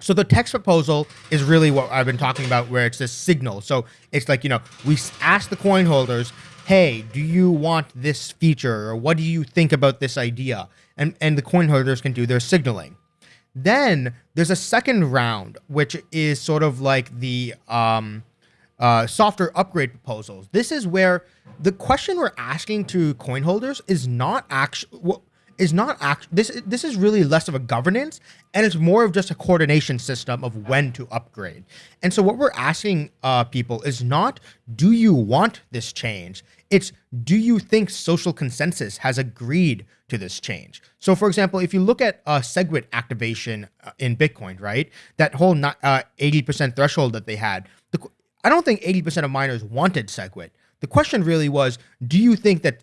So the text proposal is really what I've been talking about, where it's this signal. So it's like, you know, we ask the coin holders, hey, do you want this feature? Or what do you think about this idea? And, and the coin holders can do their signaling. Then there's a second round, which is sort of like the um, uh, upgrade proposals. This is where the question we're asking to coin holders is not actually is not act this this is really less of a governance and it's more of just a coordination system of when to upgrade. And so what we're asking uh, people is not do you want this change? It's do you think social consensus has agreed to this change so for example if you look at uh, segwit activation uh, in bitcoin right that whole 80% uh, threshold that they had the, i don't think 80% of miners wanted segwit the question really was do you think that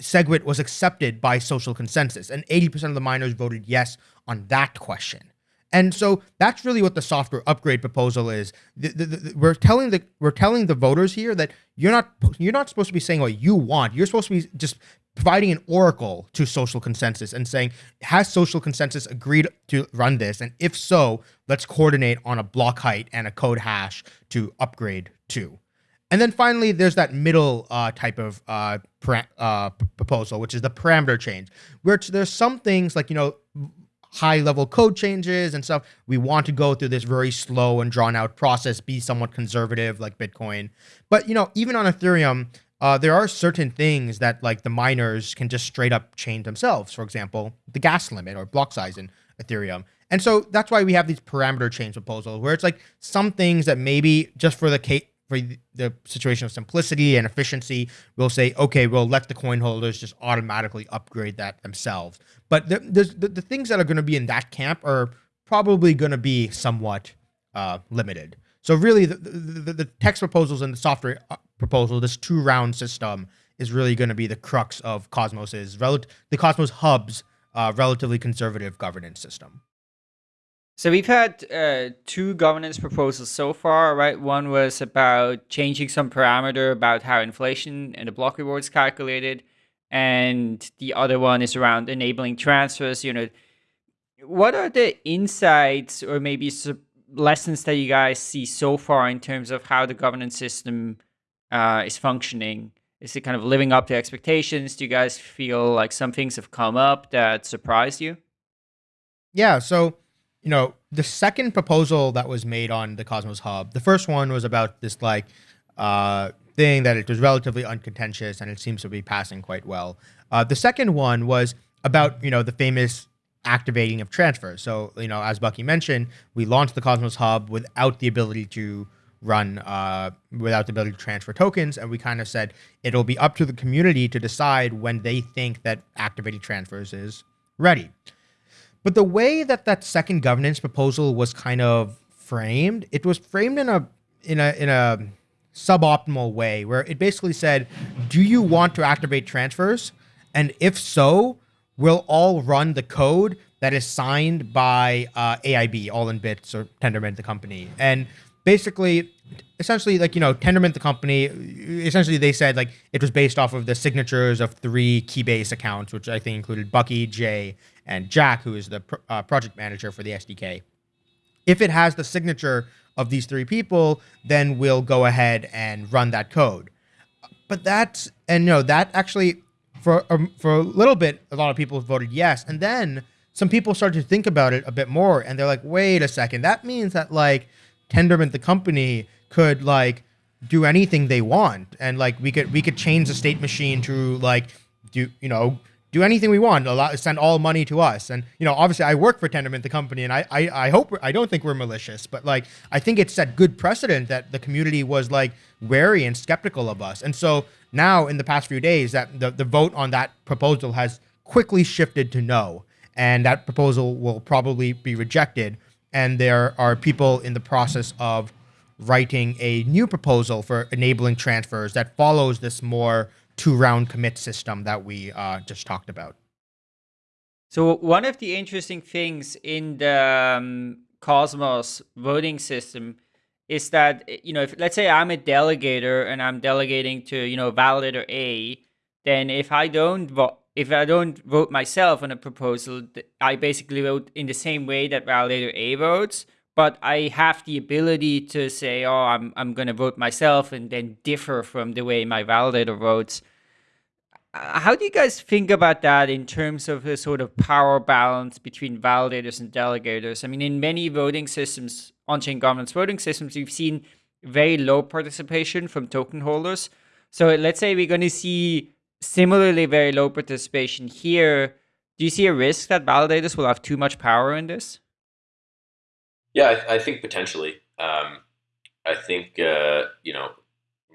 SegWit was accepted by social consensus, and 80% of the miners voted yes on that question. And so that's really what the software upgrade proposal is. The, the, the, we're telling the we're telling the voters here that you're not you're not supposed to be saying what you want. You're supposed to be just providing an oracle to social consensus and saying has social consensus agreed to run this, and if so, let's coordinate on a block height and a code hash to upgrade to. And then finally, there's that middle uh, type of uh, uh, proposal, which is the parameter change, where there's some things like, you know, high level code changes and stuff. We want to go through this very slow and drawn out process, be somewhat conservative like Bitcoin. But, you know, even on Ethereum, uh, there are certain things that like the miners can just straight up change themselves. For example, the gas limit or block size in Ethereum. And so that's why we have these parameter change proposals where it's like some things that maybe just for the case for the situation of simplicity and efficiency, we'll say, okay, we'll let the coin holders just automatically upgrade that themselves. But the, the, the things that are going to be in that camp are probably going to be somewhat uh, limited. So really, the, the, the, text proposals and the software uh, proposal, this two-round system, is really going to be the crux of Cosmos's the Cosmos Hub's uh, relatively conservative governance system. So we've had uh, two governance proposals so far, right? One was about changing some parameter about how inflation and the block reward is calculated, and the other one is around enabling transfers. You know, what are the insights or maybe lessons that you guys see so far in terms of how the governance system uh, is functioning? Is it kind of living up to expectations? Do you guys feel like some things have come up that surprised you? Yeah. So, you know, the second proposal that was made on the Cosmos Hub, the first one was about this like uh, thing that it was relatively uncontentious and it seems to be passing quite well. Uh, the second one was about you know the famous activating of transfers. So you know, as Bucky mentioned, we launched the Cosmos Hub without the ability to run uh, without the ability to transfer tokens, and we kind of said it'll be up to the community to decide when they think that activating transfers is ready. But the way that that second governance proposal was kind of framed, it was framed in a in a in a suboptimal way where it basically said, "Do you want to activate transfers? And if so, we'll all run the code that is signed by uh, AIB, All in Bits or Tendermint, the company." And basically, essentially, like you know, Tendermint, the company, essentially they said like it was based off of the signatures of three Keybase accounts, which I think included Bucky, Jae, and Jack, who is the uh, project manager for the SDK. If it has the signature of these three people, then we'll go ahead and run that code. But that's and no, that actually for um, for a little bit, a lot of people voted yes, and then some people started to think about it a bit more, and they're like, wait a second, that means that like Tendermint, the company, could like do anything they want, and like we could we could change the state machine to like do you know do anything we want, allow, send all money to us. And, you know, obviously I work for Tendermint, the company, and I, I, I hope, I don't think we're malicious, but like, I think it set good precedent that the community was like wary and skeptical of us. And so now in the past few days that the, the vote on that proposal has quickly shifted to no. And that proposal will probably be rejected. And there are people in the process of writing a new proposal for enabling transfers that follows this more two round commit system that we uh, just talked about. So one of the interesting things in the um, Cosmos voting system is that you know if let's say I'm a delegator and I'm delegating to you know validator A, then if I don't vote if I don't vote myself on a proposal, I basically vote in the same way that validator A votes but I have the ability to say, oh, I'm, I'm going to vote myself and then differ from the way my validator votes. Uh, how do you guys think about that in terms of the sort of power balance between validators and delegators? I mean, in many voting systems, on-chain governance voting systems, we've seen very low participation from token holders. So let's say we're going to see similarly very low participation here. Do you see a risk that validators will have too much power in this? Yeah, I, I think potentially. Um, I think uh, you know,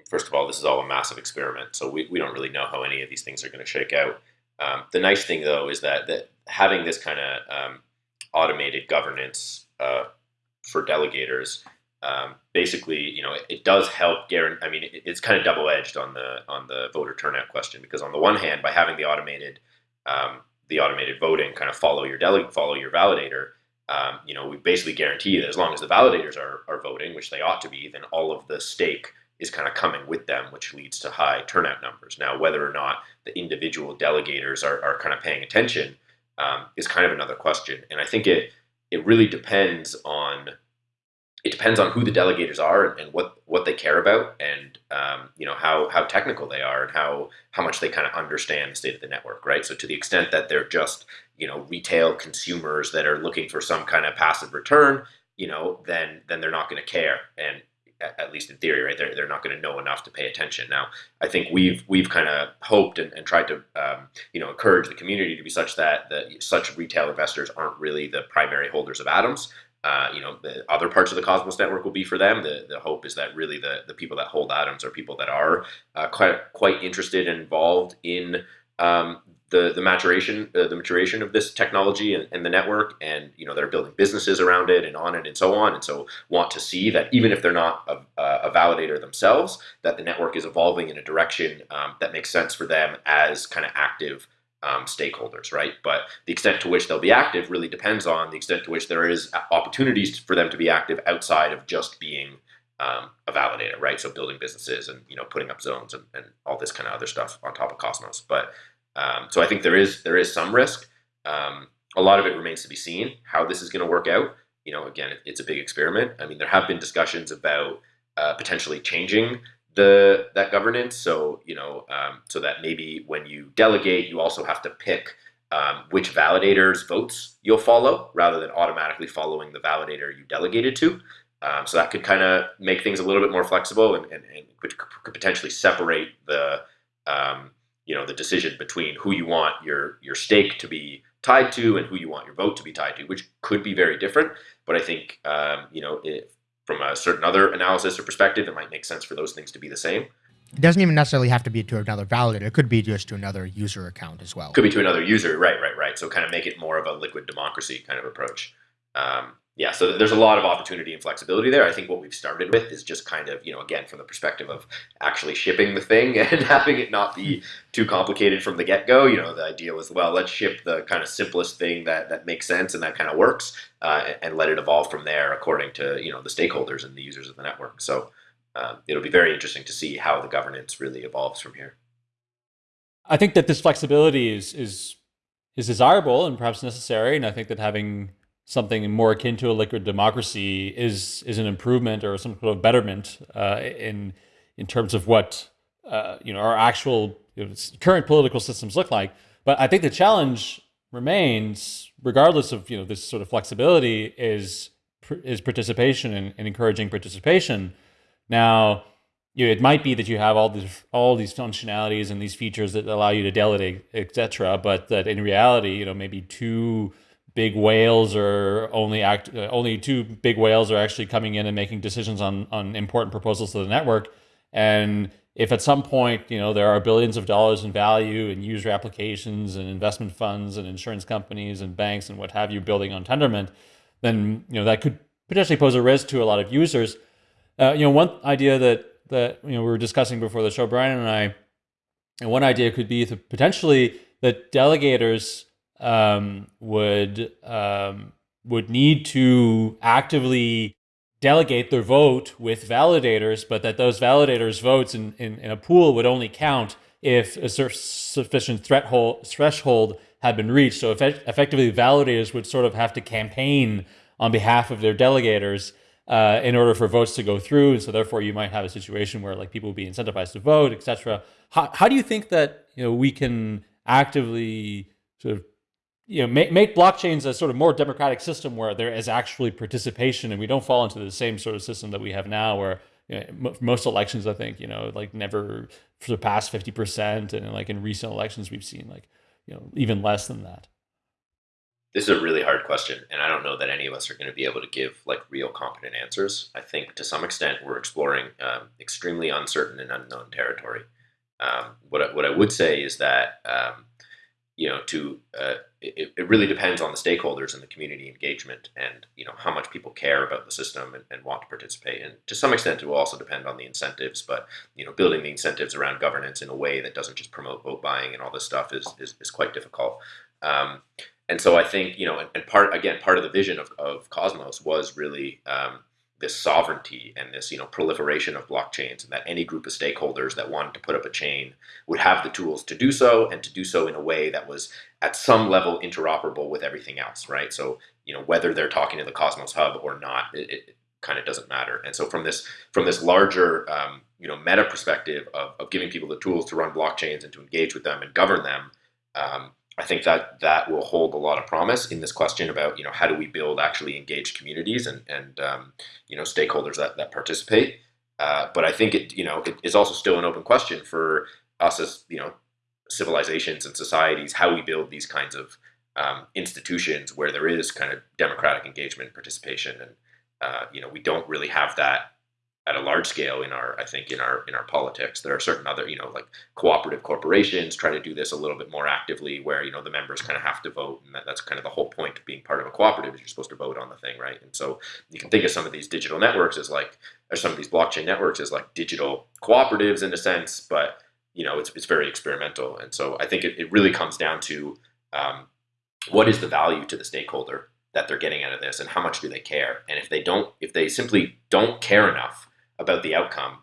first of all, this is all a massive experiment, so we, we don't really know how any of these things are going to shake out. Um, the nice thing, though, is that that having this kind of um, automated governance uh, for delegators, um, basically, you know, it, it does help guarantee. I mean, it, it's kind of double edged on the on the voter turnout question because on the one hand, by having the automated um, the automated voting kind of follow your delegate, follow your validator um, you know, we basically guarantee that as long as the validators are, are voting, which they ought to be, then all of the stake is kind of coming with them, which leads to high turnout numbers. Now, whether or not the individual delegators are, are kind of paying attention um, is kind of another question. And I think it it really depends on it depends on who the delegators are and, what what they care about and um, you know how how technical they are and how how much they kind of understand the state of the network right? So to the extent that they're just you know retail consumers that are looking for some kind of passive return you know then then they're not going to care. And at least in theory, right? They're, they're not going to know enough to pay attention. Now, I think we've we've kind of hoped and, and, tried to um, you know encourage the community to be such that that such retail investors aren't really the primary holders of atoms, uh, you know, the other parts of the Cosmos network will be for them. The, the hope is that really the, the people that hold atoms are people that are uh, quite quite interested and involved in um, the the maturation uh, the maturation of this technology and, and, the network, and you know, they're building businesses around it and on it and so on, and so want to see that even if they're not a, a validator themselves, that the network is evolving in a direction um, that makes sense for them as kind of active um, stakeholders, right? But the extent to which they'll be active really depends on the extent to which there is opportunities for them to be active outside of just being um, a validator, right? So building businesses and you know putting up zones and, and all this kind of other stuff on top of Cosmos. But um, so I think there is there is some risk. Um, a lot of it remains to be seen how this is going to work out. You know, again, it, it's a big experiment. I mean, there have been discussions about uh, potentially changing the that governance. So you know, um, so that maybe when you delegate, you also have to pick um, which validators votes you'll follow, rather than automatically following the validator you delegated to. Um, so that could kind of make things a little bit more flexible and, and, and could, could, potentially separate the um, you know the decision between who you want your your stake to be tied to and who you want your vote to be tied to, which could be very different. But I think um, you know if, from a certain other analysis or perspective, it might make sense for those things to be the same. It doesn't even necessarily have to be to another validator. It could be just to another user account as well. Could be to another user, right, right, right. So kind of make it more of a liquid democracy kind of approach. Um, yeah, so there's a lot of opportunity and flexibility there. I think what we've started with is just kind of, you know, again, from the perspective of actually shipping the thing and having it not be too complicated from the get go. You know, the idea was, well, let's ship the kind of simplest thing that, that makes sense and that kind of works uh, and let it evolve from there according to, you know, the stakeholders and the users of the network. So um, it'll be very interesting to see how the governance really evolves from here. I think that this flexibility is, is, is desirable and perhaps necessary. And I think that having something more akin to a liquid democracy is is an improvement or some sort of betterment uh, in in terms of what uh, you know our actual you know, current political systems look like. But I think the challenge remains, regardless of you know this sort of flexibility, is is participation and, and encouraging participation. Now, you know, it might be that you have all these all these functionalities and these features that allow you to delegate, etc. But that in reality, you know, maybe two big whales are only act uh, only two big whales are actually coming in and making decisions on on important proposals to the network. And if at some point you know there are billions of dollars in value in user applications and investment funds and insurance companies and banks and what have you building on tendermint then you know that could potentially pose a risk to a lot of users. Uh, you know one idea that that you know we were discussing before the show brian and i and one idea could be to potentially that delegators um, would um, would need to actively delegate their vote with validators, but that those validators' votes in, in, in a pool would only count if a sufficient threshold had been reached. So effectively, validators would sort of have to campaign on behalf of their delegators uh, in order for votes to go through. And so therefore, you might have a situation where like people would be incentivized to vote, etc. How, how do you think that you know we can actively sort of you know make, make blockchains a sort of more democratic system where there is actually participation and we don't fall into the same sort of system that we have now where you know, most elections i think you know like never surpass 50% and like in recent elections we've seen like you know even less than that. This is a really hard question and i don't know that any of us are going to be able to give like real competent answers. I think to some extent we're exploring um, extremely uncertain and unknown territory. Um, what, I, what i would say is that um, you know to uh, it, it really depends on the stakeholders and the community engagement and you know how much people care about the system and, and want to participate. And to some extent it will also depend on the incentives but you know building the incentives around governance in a way that doesn't just promote vote buying and all this stuff is is, is quite difficult. Um, and so I think you know and, and, part again part of the vision of, of Cosmos was really um, this sovereignty and this you know proliferation of blockchains and that any group of stakeholders that wanted to put up a chain would have the tools to do so and to do so in a way that was at some level interoperable with everything else right? So you know whether they're talking to the cosmos hub or not it, it kind of doesn't matter. And so from this from this larger um, you know meta perspective of, of giving people the tools to run blockchains and to engage with them and govern them um, I think that that will hold a lot of promise in this question about you know how do we build actually engaged communities and and um, you know stakeholders that that participate. Uh, but I think it you know it is also still an open question for us as you know civilizations and societies how we build these kinds of um, institutions where there is kind of democratic engagement participation and uh, you know we don't really have that at a large scale in our I think in our in our politics. There are certain other you know like cooperative corporations try to do this a little bit more actively, where you know the members kind of have to vote, and that, that's kind of the whole point of being part of a cooperative is you're supposed to vote on the thing, right? And so you can think of some of these digital networks as like or some of these blockchain networks as like digital cooperatives in a sense, but you know it's it's very experimental, and so I think it, it really comes down to um, what is the value to the stakeholder that they're getting out of this and how much do they care and if they don't if they simply don't care enough about the outcome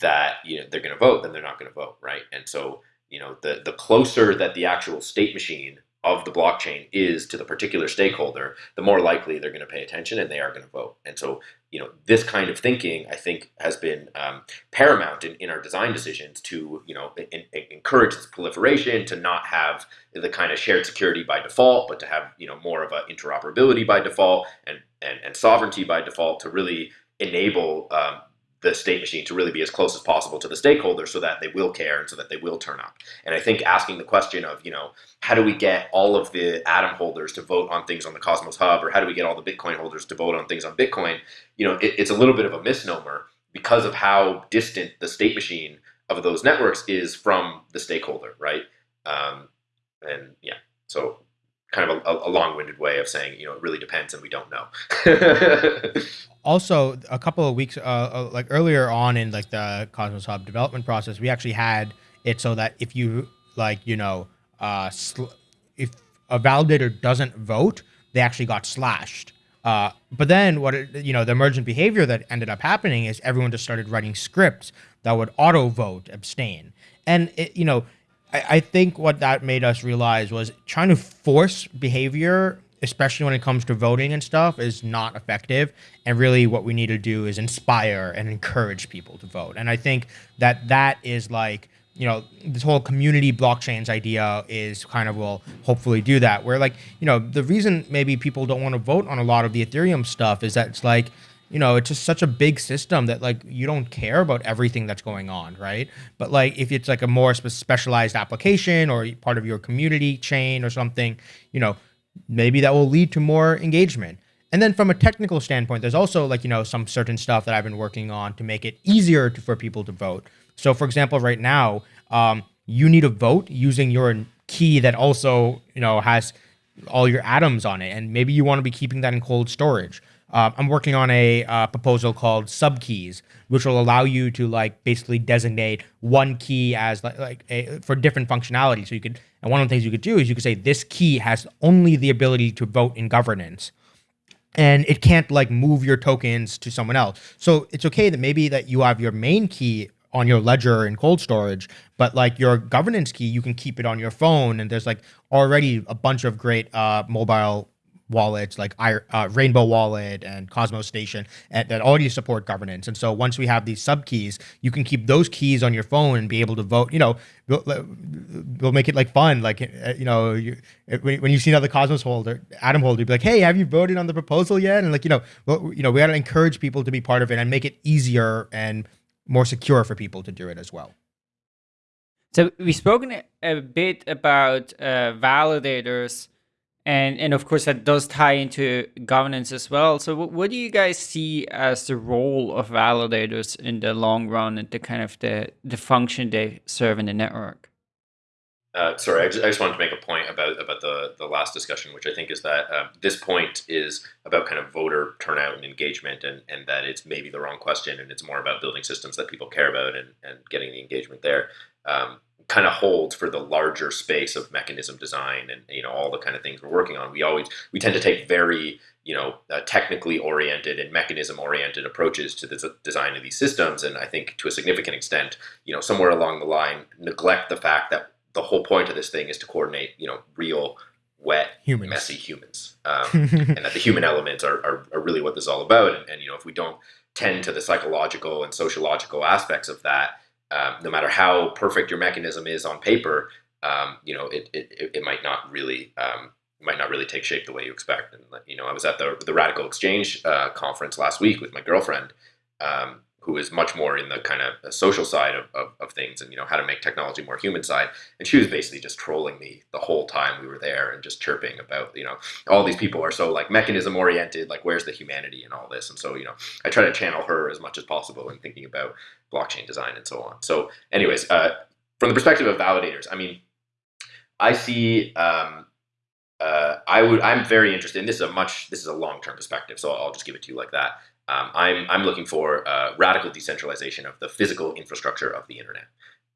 that you know they're going to vote, then they're not going to vote, right? And so you know the the closer that the actual state machine of the blockchain is to the particular stakeholder, the more likely they're going to pay attention and they are going to vote. And so, you know, this kind of thinking, I think, has been um, paramount in, in our design decisions to, you know, in, in encourage this proliferation, to not have the kind of shared security by default, but to have, you know, more of a interoperability by default and, and, and sovereignty by default to really enable um, the state machine to really be as close as possible to the stakeholders so that they will care and so that they will turn up. And I think asking the question of, you know, how do we get all of the Atom holders to vote on things on the Cosmos Hub or how do we get all the Bitcoin holders to vote on things on Bitcoin, you know, it, it's a little bit of a misnomer because of how distant the state machine of those networks is from the stakeholder, right? Um, and yeah, so kind of a, a long-winded way of saying, you know, it really depends and we don't know. also a couple of weeks uh, uh, like earlier on in like the cosmos hub development process we actually had it so that if you like you know uh if a validator doesn't vote they actually got slashed uh but then what it, you know the emergent behavior that ended up happening is everyone just started writing scripts that would auto vote abstain and it, you know I, I think what that made us realize was trying to force behavior especially when it comes to voting and stuff, is not effective. And really, what we need to do is inspire and encourage people to vote. And I think that that is like, you know, this whole community blockchains idea is kind of will hopefully do that. Where like, you know, the reason maybe people don't want to vote on a lot of the Ethereum stuff is that it's like, you know, it's just such a big system that like you don't care about everything that's going on, right? But like if it's like a more specialized application or part of your community chain or something, you know, maybe that will lead to more engagement. And then from a technical standpoint, there's also like, you know, some certain stuff that I've been working on to make it easier to, for people to vote. So for example, right now, um, you need to vote using your key that also, you know, has all your atoms on it. And maybe you want to be keeping that in cold storage. Uh, I'm working on a uh, proposal called subkeys, which will allow you to like basically designate one key as like, like a, for different functionality. So you could, and one of the things you could do is you could say this key has only the ability to vote in governance and it can't like move your tokens to someone else. So it's okay that maybe that you have your main key on your ledger in cold storage, but like your governance key, you can keep it on your phone. And there's like already a bunch of great uh, mobile wallets like uh, Rainbow Wallet and Cosmostation that already support governance. And so once we have these sub keys, you can keep those keys on your phone and be able to vote. You know, we'll, we'll make it like fun. Like uh, you know, you, when you see another Cosmos holder, Atom holder, you'd be like, "Hey, have you voted on the proposal yet?" And like you know, well, you know, we got to encourage people to be part of it and make it easier and more secure for people to do it as well. So we've spoken a bit about uh, validators and and of course that does tie into governance as well so what, what do you guys see as the role of validators in the long run and the kind of the the function they serve in the network uh, sorry, I just, I just, wanted to make a point about about the the last discussion, which I think is that uh, this point is about kind of voter turnout and engagement, and and that it's maybe the wrong question, and it's more about building systems that people care about and and getting the engagement there. Um, kind of holds for the larger space of mechanism design and you know all the kind of things we're working on. We always we tend to take very you know uh, technically oriented and mechanism oriented approaches to the design of these systems, and I think to a significant extent, you know, somewhere along the line, neglect the fact that the whole point of this thing is to coordinate you know real wet, humans. messy humans, um, and that the human elements are, are, are, really what this is all about. And, and, you know, if we don't tend to the psychological and sociological aspects of that, um, no matter how perfect your mechanism is on paper, um, you know, it, it, it might not really um, might not really take shape the way you expect. And you know, I was at the the Radical Exchange uh, conference last week with my girlfriend, um, who is much more in the kind of social side of, of, of, things and you know how to make technology more human side and she was basically just trolling me the whole time we were there and just chirping about you know all these people are so like mechanism oriented like where's the humanity and all this and so you know i try to channel her as much as possible in thinking about blockchain design and so on so anyways uh, from the perspective of validators i mean i see um, uh, I would. I'm very interested. And this is a much. This is a long term perspective, so I'll just give it to you like that. Um, I'm, I'm looking for uh, radical decentralization of the physical infrastructure of the internet.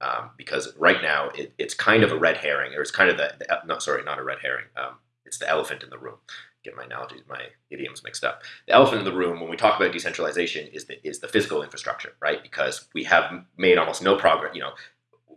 Um, because right now it, it's kind of a red herring, or it's kind of the, the not sorry, not a red herring. Um, it's the elephant in the room. Get my analogies, my idioms mixed up. The elephant in the room when we talk about decentralization is the is the physical infrastructure, right? Because we have made almost no progress. You know,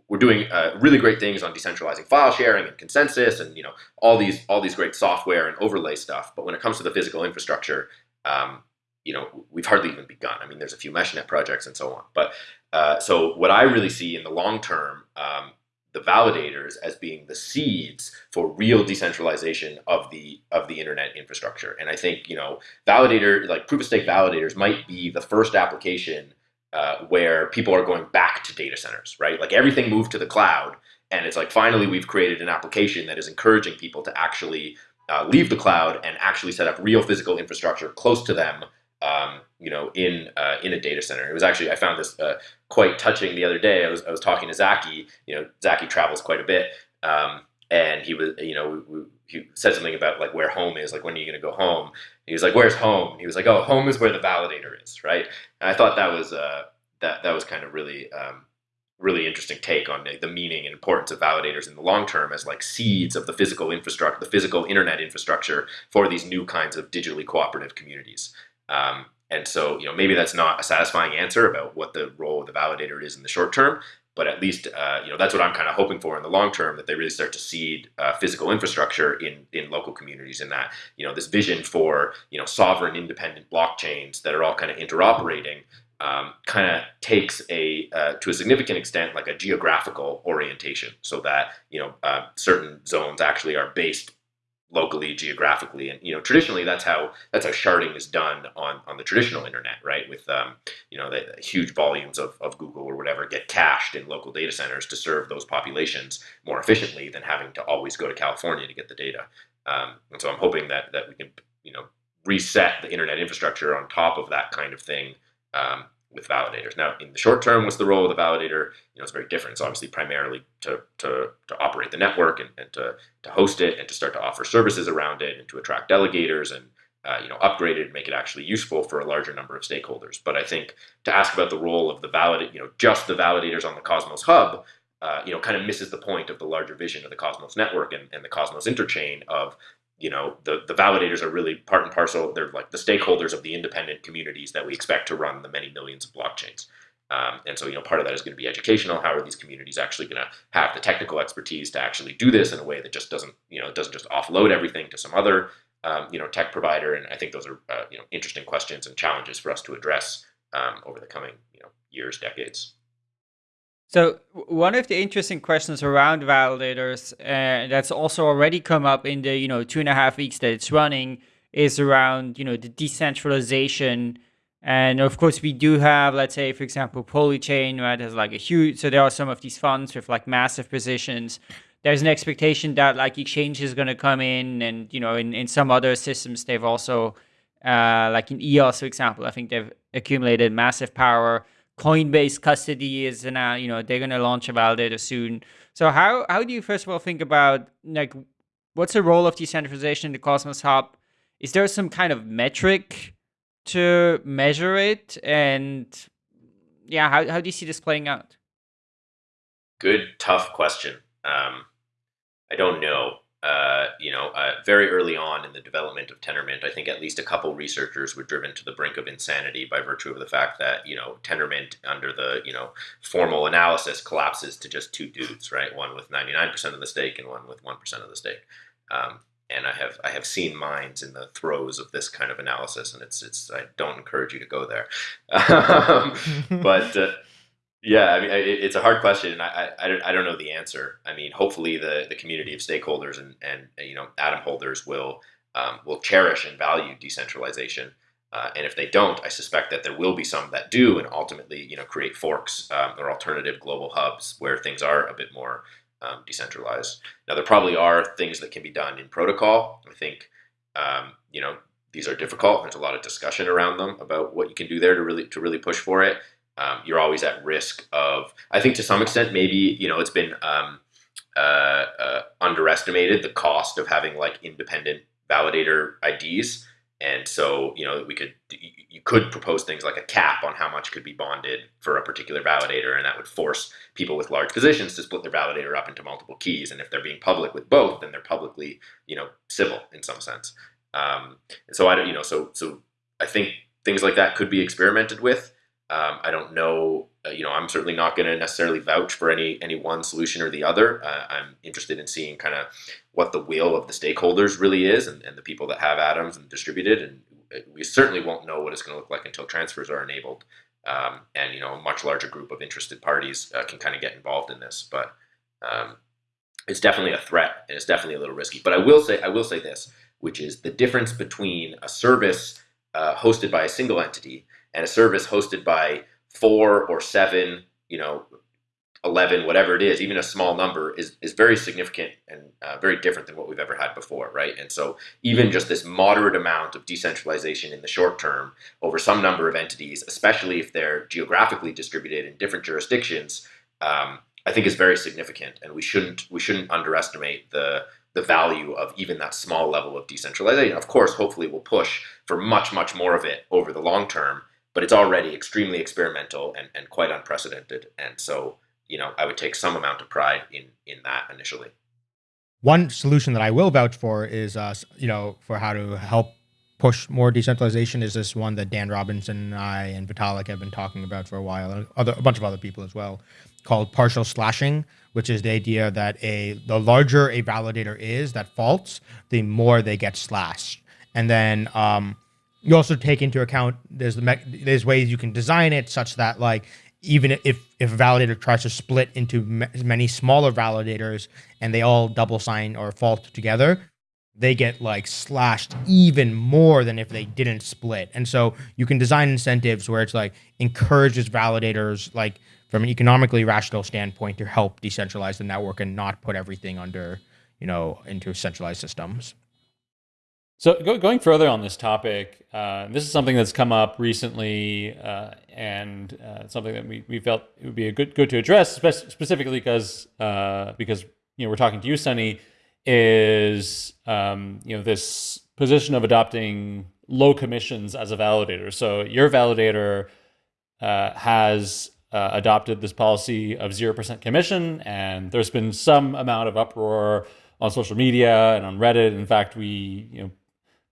we're doing uh, really great things on decentralizing file sharing and consensus, and you know all these all these great software and overlay stuff. But when it comes to the physical infrastructure, um, you know, we've hardly even begun. I mean, there's a few MeshNet projects and so on. But uh, so what I really see in the long term, um, the validators as being the seeds for real decentralization of the of the internet infrastructure. And I think you know, validator like proof of stake validators might be the first application uh, where people are going back to data centers, right? Like everything moved to the cloud, and it's like finally we've created an application that is encouraging people to actually uh, leave the cloud and actually set up real physical infrastructure close to them um, you know, in uh, in a data center. It was actually I found this uh, quite touching the other day. I was I was talking to Zaki. You know, Zaki travels quite a bit, um, and he was you know we, we, he said something about like where home is. Like when are you going to go home? He was like, "Where's home?" He was like, "Oh, home is where the validator is." Right. And I thought that was uh, that that was kind of really. Um, really interesting take on the, the meaning and importance of validators in the long term as like seeds of the physical infrastructure, the physical internet infrastructure for these new kinds of digitally cooperative communities. Um, and so, you know, maybe that's not a satisfying answer about what the role of the validator is in the short term, but at least, uh, you know, that's what I'm kind of hoping for in the long term that they really start to seed uh, physical infrastructure in in local communities. And that, you know, this vision for you know sovereign, independent blockchains that are all kind of interoperating. Um, kind of takes a uh, to a significant extent like a geographical orientation, so that you know uh, certain zones actually are based locally geographically and you know traditionally that's how that's how sharding is done on on the traditional internet right? With um, you know the, huge volumes of, of google or whatever get cached in local data centers to serve those populations more efficiently than having to always go to california to get the data. Um, and so i'm hoping that that we can you know reset the internet infrastructure on top of that kind of thing um, with validators. Now, in the short term, what's the role of the validator? You know, it's very different. It's obviously primarily to, to, to operate the network and, and to, to host it and to start to offer services around it and to attract delegators and uh, you know, upgrade it and make it actually useful for a larger number of stakeholders. But I think to ask about the role of the validate, you know, just the validators on the Cosmos hub, uh, you know, kind of misses the point of the larger vision of the Cosmos network and, and the Cosmos interchain of you know the the validators are really part and parcel they're like the stakeholders of the independent communities that we expect to run the many millions of blockchains. Um, and so you know part of that is going to be educational. How are these communities actually going to have the technical expertise to actually do this in a way that just doesn't you know doesn't just offload everything to some other um, you know tech provider? And i think those are uh, you know interesting questions and challenges for us to address um, over the coming you know years decades so one of the interesting questions around validators uh, that's also already come up in the you know two and a half weeks that it's running is around you know the decentralization. And of course we do have let's say for example polychain right has like a huge so there are some of these funds with like massive positions. There's an expectation that like exchange is going to come in and you know in, in some other systems they've also uh, like in eos for example i think they've accumulated massive power Coinbase custody is now, you know, they're going to launch a validator soon. So how, how do you first of all think about like, what's the role of decentralization in the Cosmos Hub? Is there some kind of metric to measure it? And yeah, how, how do you see this playing out? Good, tough question. Um, I don't know uh, you know, uh, very early on in the development of Tendermint, I think at least a couple researchers were driven to the brink of insanity by virtue of the fact that you know Tendermint, under the you know formal analysis, collapses to just two dudes, right? One with ninety nine percent of the stake and one with one percent of the stake. Um, and I have I have seen minds in the throes of this kind of analysis, and it's it's I don't encourage you to go there, um, but. Uh, yeah, I mean, it's a hard question, and I, I, I don't know the answer. I mean, hopefully, the, the community of stakeholders and, and you know atom holders will um, will cherish and value decentralization. Uh, and if they don't, I suspect that there will be some that do, and ultimately, you know, create forks um, or alternative global hubs where things are a bit more um, decentralized. Now, there probably are things that can be done in protocol. I think, um, you know, these are difficult. There's a lot of discussion around them about what you can do there to really to really push for it. Um, you're always at risk of, I think, to some extent, maybe you know, it's been um, uh, uh, underestimated the cost of having like independent validator IDs and so, you know, we could you could propose things like a cap on how much could be bonded for a particular validator, and that would force people with large positions to split their validator up into multiple keys. And if they're being public with both, then they're publicly, you know, Sybil in some sense. Um, so I don't, you know, so so I think things like that could be experimented with. Um, I don't know uh, you know, I'm certainly not going to necessarily vouch for any any one solution or the other. Uh, I'm interested in seeing kind of what the will of the stakeholders really is, and, and the people that have atoms and distributed. And we certainly won't know what it's going to look like until transfers are enabled, um, and you know, a much larger group of interested parties uh, can kind of get involved in this. But um, it's definitely a threat, and it's definitely a little risky. But I will say, I will say this, which is the difference between a service uh, hosted by a single entity and a service hosted by four or seven, you know, 11, whatever it is, even a small number is, is very significant and uh, very different than what we've ever had before, right? And so even just this moderate amount of decentralization in the short term over some number of entities, especially if they're geographically distributed in different jurisdictions, um, I think is very significant. And we shouldn't we shouldn't underestimate the the value of even that small level of decentralization. Of course, hopefully we'll push for much, much more of it over the long term but it's already extremely experimental and, and quite unprecedented. And so, you know, I would take some amount of pride in in that initially. One solution that I will vouch for is, uh, you know, for how to help push more decentralization is this one that Dan Robinson and I and Vitalik have been talking about for a while, and other, a bunch of other people as well, called partial slashing, which is the idea that a the larger a validator is that faults, the more they get slashed. And then um, you also take into account there's the there's ways you can design it such that like even if if a validator tries to split into many smaller validators and they all double sign or fault together they get like slashed even more than if they didn't split. And so you can design incentives where it's like encourages validators like from an economically rational standpoint to help decentralize the network and not put everything under you know into centralized systems so go, going further on this topic, uh, this is something that's come up recently, uh, and uh, something that we, we felt it would be a good good to address, spe- specifically because uh, because you know we're talking to you, Sunny, is um, you know this position of adopting low commissions as a validator. So your validator uh, has uh, adopted this policy of zero percent commission, and there's been some amount of uproar on social media and on Reddit. In fact, we you know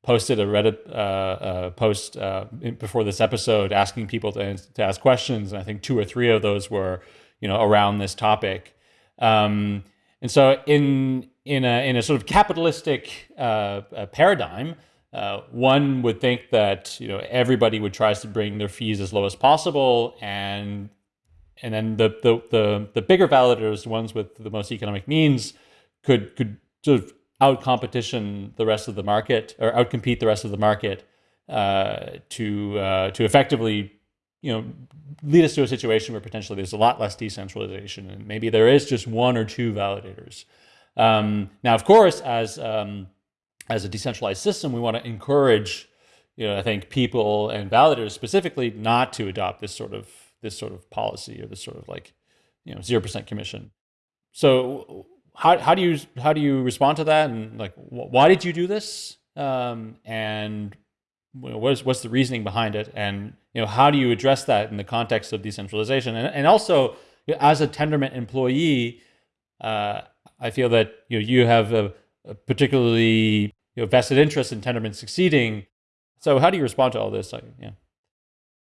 posted a Reddit uh, uh, post uh, before this episode asking people to, to ask questions. And I think two or three of those were, you know, around this topic. Um, and so in in a in a sort of capitalistic uh, paradigm, uh, one would think that you know everybody would try to bring their fees as low as possible, and and then the the the, the bigger validators, the ones with the most economic means, could could sort of out competition the rest of the market or outcompete the rest of the market uh, to uh, to effectively you know lead us to a situation where potentially there's a lot less decentralization and maybe there is just one or two validators. Um, now, of course, as um, as a decentralized system, we want to encourage you know I think people and validators specifically not to adopt this sort of this sort of policy or this sort of like you know zero percent commission. So how, how do you how do you respond to that? And like wh why did you do this? Um, and what's what's the reasoning behind it? And you know how do you address that in the context of decentralization? And, and also as a tendermint employee uh, I feel that you know you have a, a particularly you know, vested interest in Tendermint succeeding. So how do you respond to all this? Like, yeah.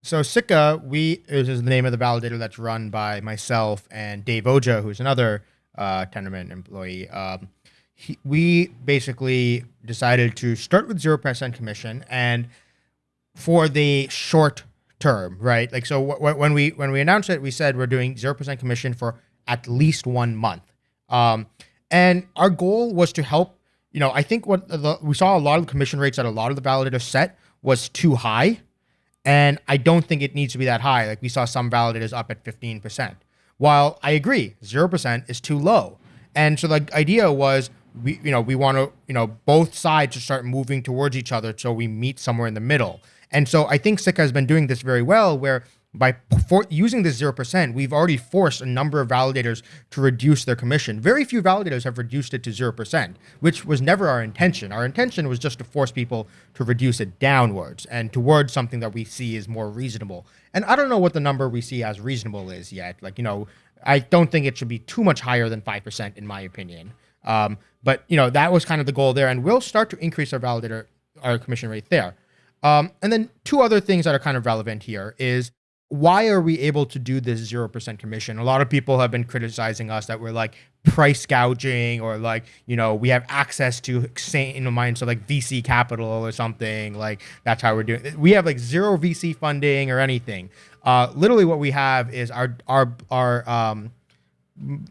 So Sikka, we is the name of the validator that's run by myself and Dev Ojha, who's another uh, Tendermint employee. Um, he, we basically decided to start with 0% commission and for the short term, right? Like, so when we, when we announced it, we said we're doing 0% commission for at least one month. Um, and our goal was to help, you know, I think what the, we saw a lot of commission rates that a lot of the validators set was too high And I don't think it needs to be that high. Like we saw some validators up at 15%. While I agree, 0% is too low. And so the idea was we you know, we want to, you know, both sides to start moving towards each other so we meet somewhere in the middle. And so I think Sikka has been doing this very well where by using this 0%, we've already forced a number of validators to reduce their commission. Very few validators have reduced it to 0%, which was never our intention. Our intention was just to force people to reduce it downwards and towards something that we see is more reasonable. And I don't know what the number we see as reasonable is yet. Like, you know, I don't think it should be too much higher than 5%, in my opinion. Um, but, you know, that was kind of the goal there. And we'll start to increase our validator, our commission rate there. Um, and then two other things that are kind of relevant here is why are we able to do this 0% commission? A lot of people have been criticizing us that we're like price gouging or like, you know, we have access to insane amounts of like VC capital or something. Like that's how we're doing it. We have like zero VC funding or anything. Uh, literally what we have is our, our, our, um,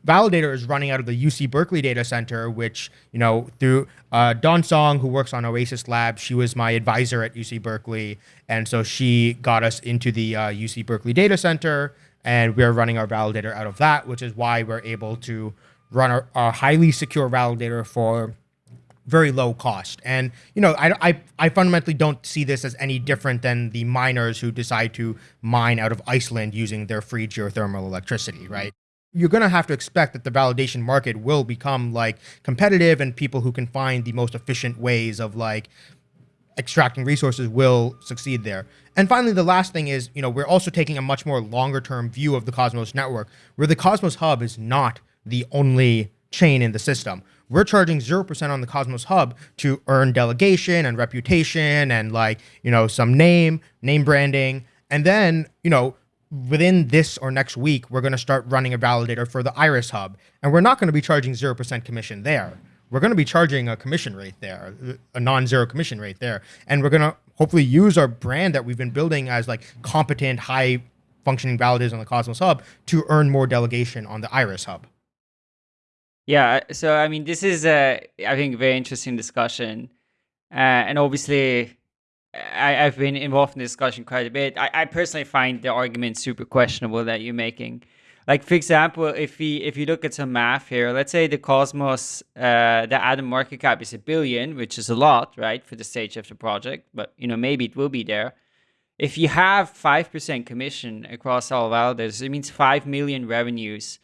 validator is running out of the UC Berkeley data center, which, you know, through uh, Dawn Song, who works on Oasis Lab, she was my advisor at UC Berkeley. And so she got us into the uh, UC Berkeley data center, and we're running our validator out of that, which is why we're able to run our, our highly secure validator for very low cost. And you know, I, I I fundamentally don't see this as any different than the miners who decide to mine out of Iceland using their free geothermal electricity, right? You're going to have to expect that the validation market will become like competitive and people who can find the most efficient ways of like extracting resources will succeed there. And finally, the last thing is, you know, we're also taking a much more longer term view of the Cosmos network, where the Cosmos Hub is not the only chain in the system. We're charging 0% on the Cosmos Hub to earn delegation and reputation and like, you know, some name, name branding. And then, you know, within this or next week, we're going to start running a validator for the Iris Hub. And we're not going to be charging 0% commission there. We're going to be charging a commission rate there, a non-zero commission rate there. And we're going to hopefully use our brand that we've been building as like competent, high functioning validators on the Cosmos Hub to earn more delegation on the Iris Hub. Yeah, so I mean, this is a, I think, very interesting discussion. Uh, and obviously, I, have been involved in the discussion quite a bit. I, I, personally find the argument super questionable that you're making. Like for example, if we if you look at some math here, let's say the Cosmos, uh, the Atom market cap is a billion, which is a lot, right, for the stage of the project. But you know maybe it will be there. If you have five percent commission across all validators, it means five million revenues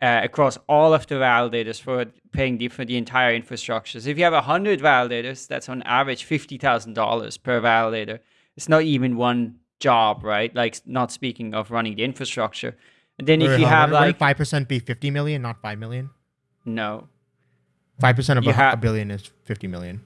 uh, across all of the validators for paying the, for the entire infrastructure. So if you have 100 validators, that's on average $50,000 per validator. It's not even one job, right? Like not speaking of running the infrastructure. And then if you have like... 5% be 50 million, not 5 million? No. 5% of a, a billion is 50 million.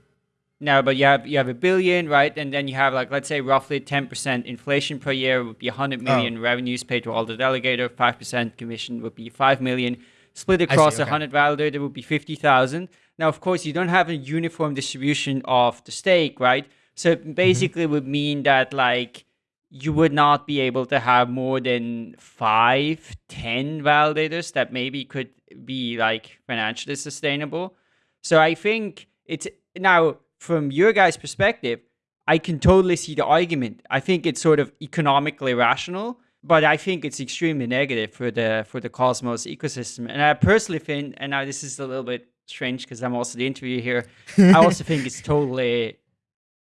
No, but you have you have a billion, right? And then you have like let's say roughly ten percent inflation per year would be hundred oh. million oh. revenues paid to all the delegator. Five percent commission would be five million. Split across a okay. hundred validator would be fifty thousand. Now, of course, you don't have a uniform distribution of the stake, right? So it mm-hmm. basically mm-hmm. would mean that like you would not be able to have more than five, ten validators that maybe could be like financially sustainable. So I think it's now from your guys' perspective, I can totally see the argument. I think it's sort of economically rational, but I think it's extremely negative for the for the Cosmos ecosystem. And I personally think, and now this is a little bit strange because I'm also the interviewer here. I also think it's totally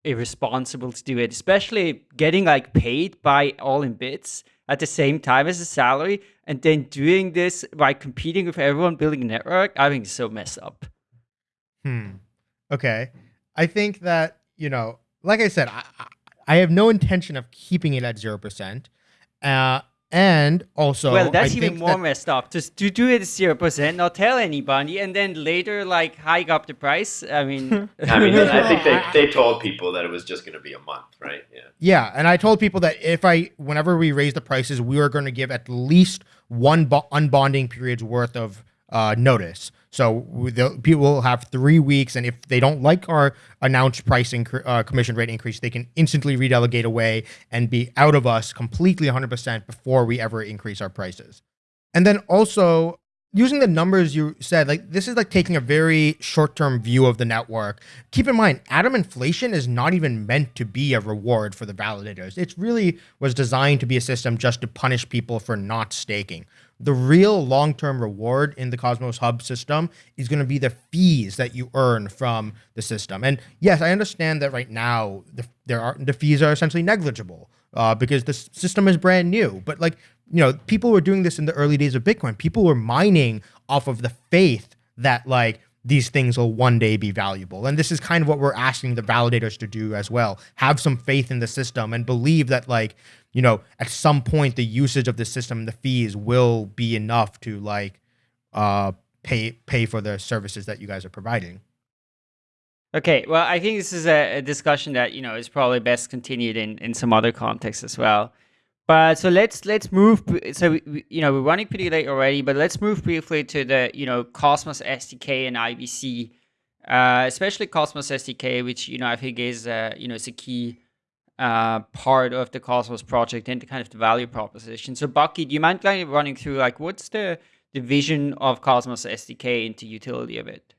irresponsible to do it, especially getting like paid by all in bits at the same time as a salary, and then doing this by competing with everyone building a network. I think it's so messed up. Hmm. Okay. I think that you know, like I said, I, I have no intention of keeping it at zero percent. Uh, and also, well, that's I even more that, messed up. Just to do it zero percent, not tell anybody, and then later like hike up the price. I mean, I mean, I think they, they told people that it was just going to be a month, right? Yeah. Yeah, and I told people that if I, whenever we raise the prices, we were going to give at least one unbonding period's worth of uh, notice. So the, people will have three weeks, and if they don't like our announced pricing uh, commission rate increase, they can instantly redelegate away and be out of us completely 100% before we ever increase our prices. And then also, using the numbers you said, like this is like taking a very short-term view of the network. Keep in mind, atom inflation is not even meant to be a reward for the validators. It really was designed to be a system just to punish people for not staking. The real long-term reward in the Cosmos Hub system is going to be the fees that you earn from the system. And yes, I understand that right now the, there are the fees are essentially negligible uh, because the system is brand new. But like you know, people were doing this in the early days of Bitcoin. People were mining off of the faith that like these things will one day be valuable. And this is kind of what we're asking the validators to do as well. Have some faith in the system and believe that like, you know, at some point the usage of the system, and the fees will be enough to like uh pay pay for the services that you guys are providing. Okay, well, I think this is a, a discussion that you know is probably best continued in in some other context as well. But so let's let's move. So we, you know we're running pretty late already, but let's move briefly to the you know Cosmos SDK and IBC, uh, especially Cosmos SDK, which you know I think is uh, you know it's a key uh, part of the Cosmos project and the kind of the value proposition. So Bucky, do you mind kind of running through like what's the the vision of Cosmos SDK into utility of it?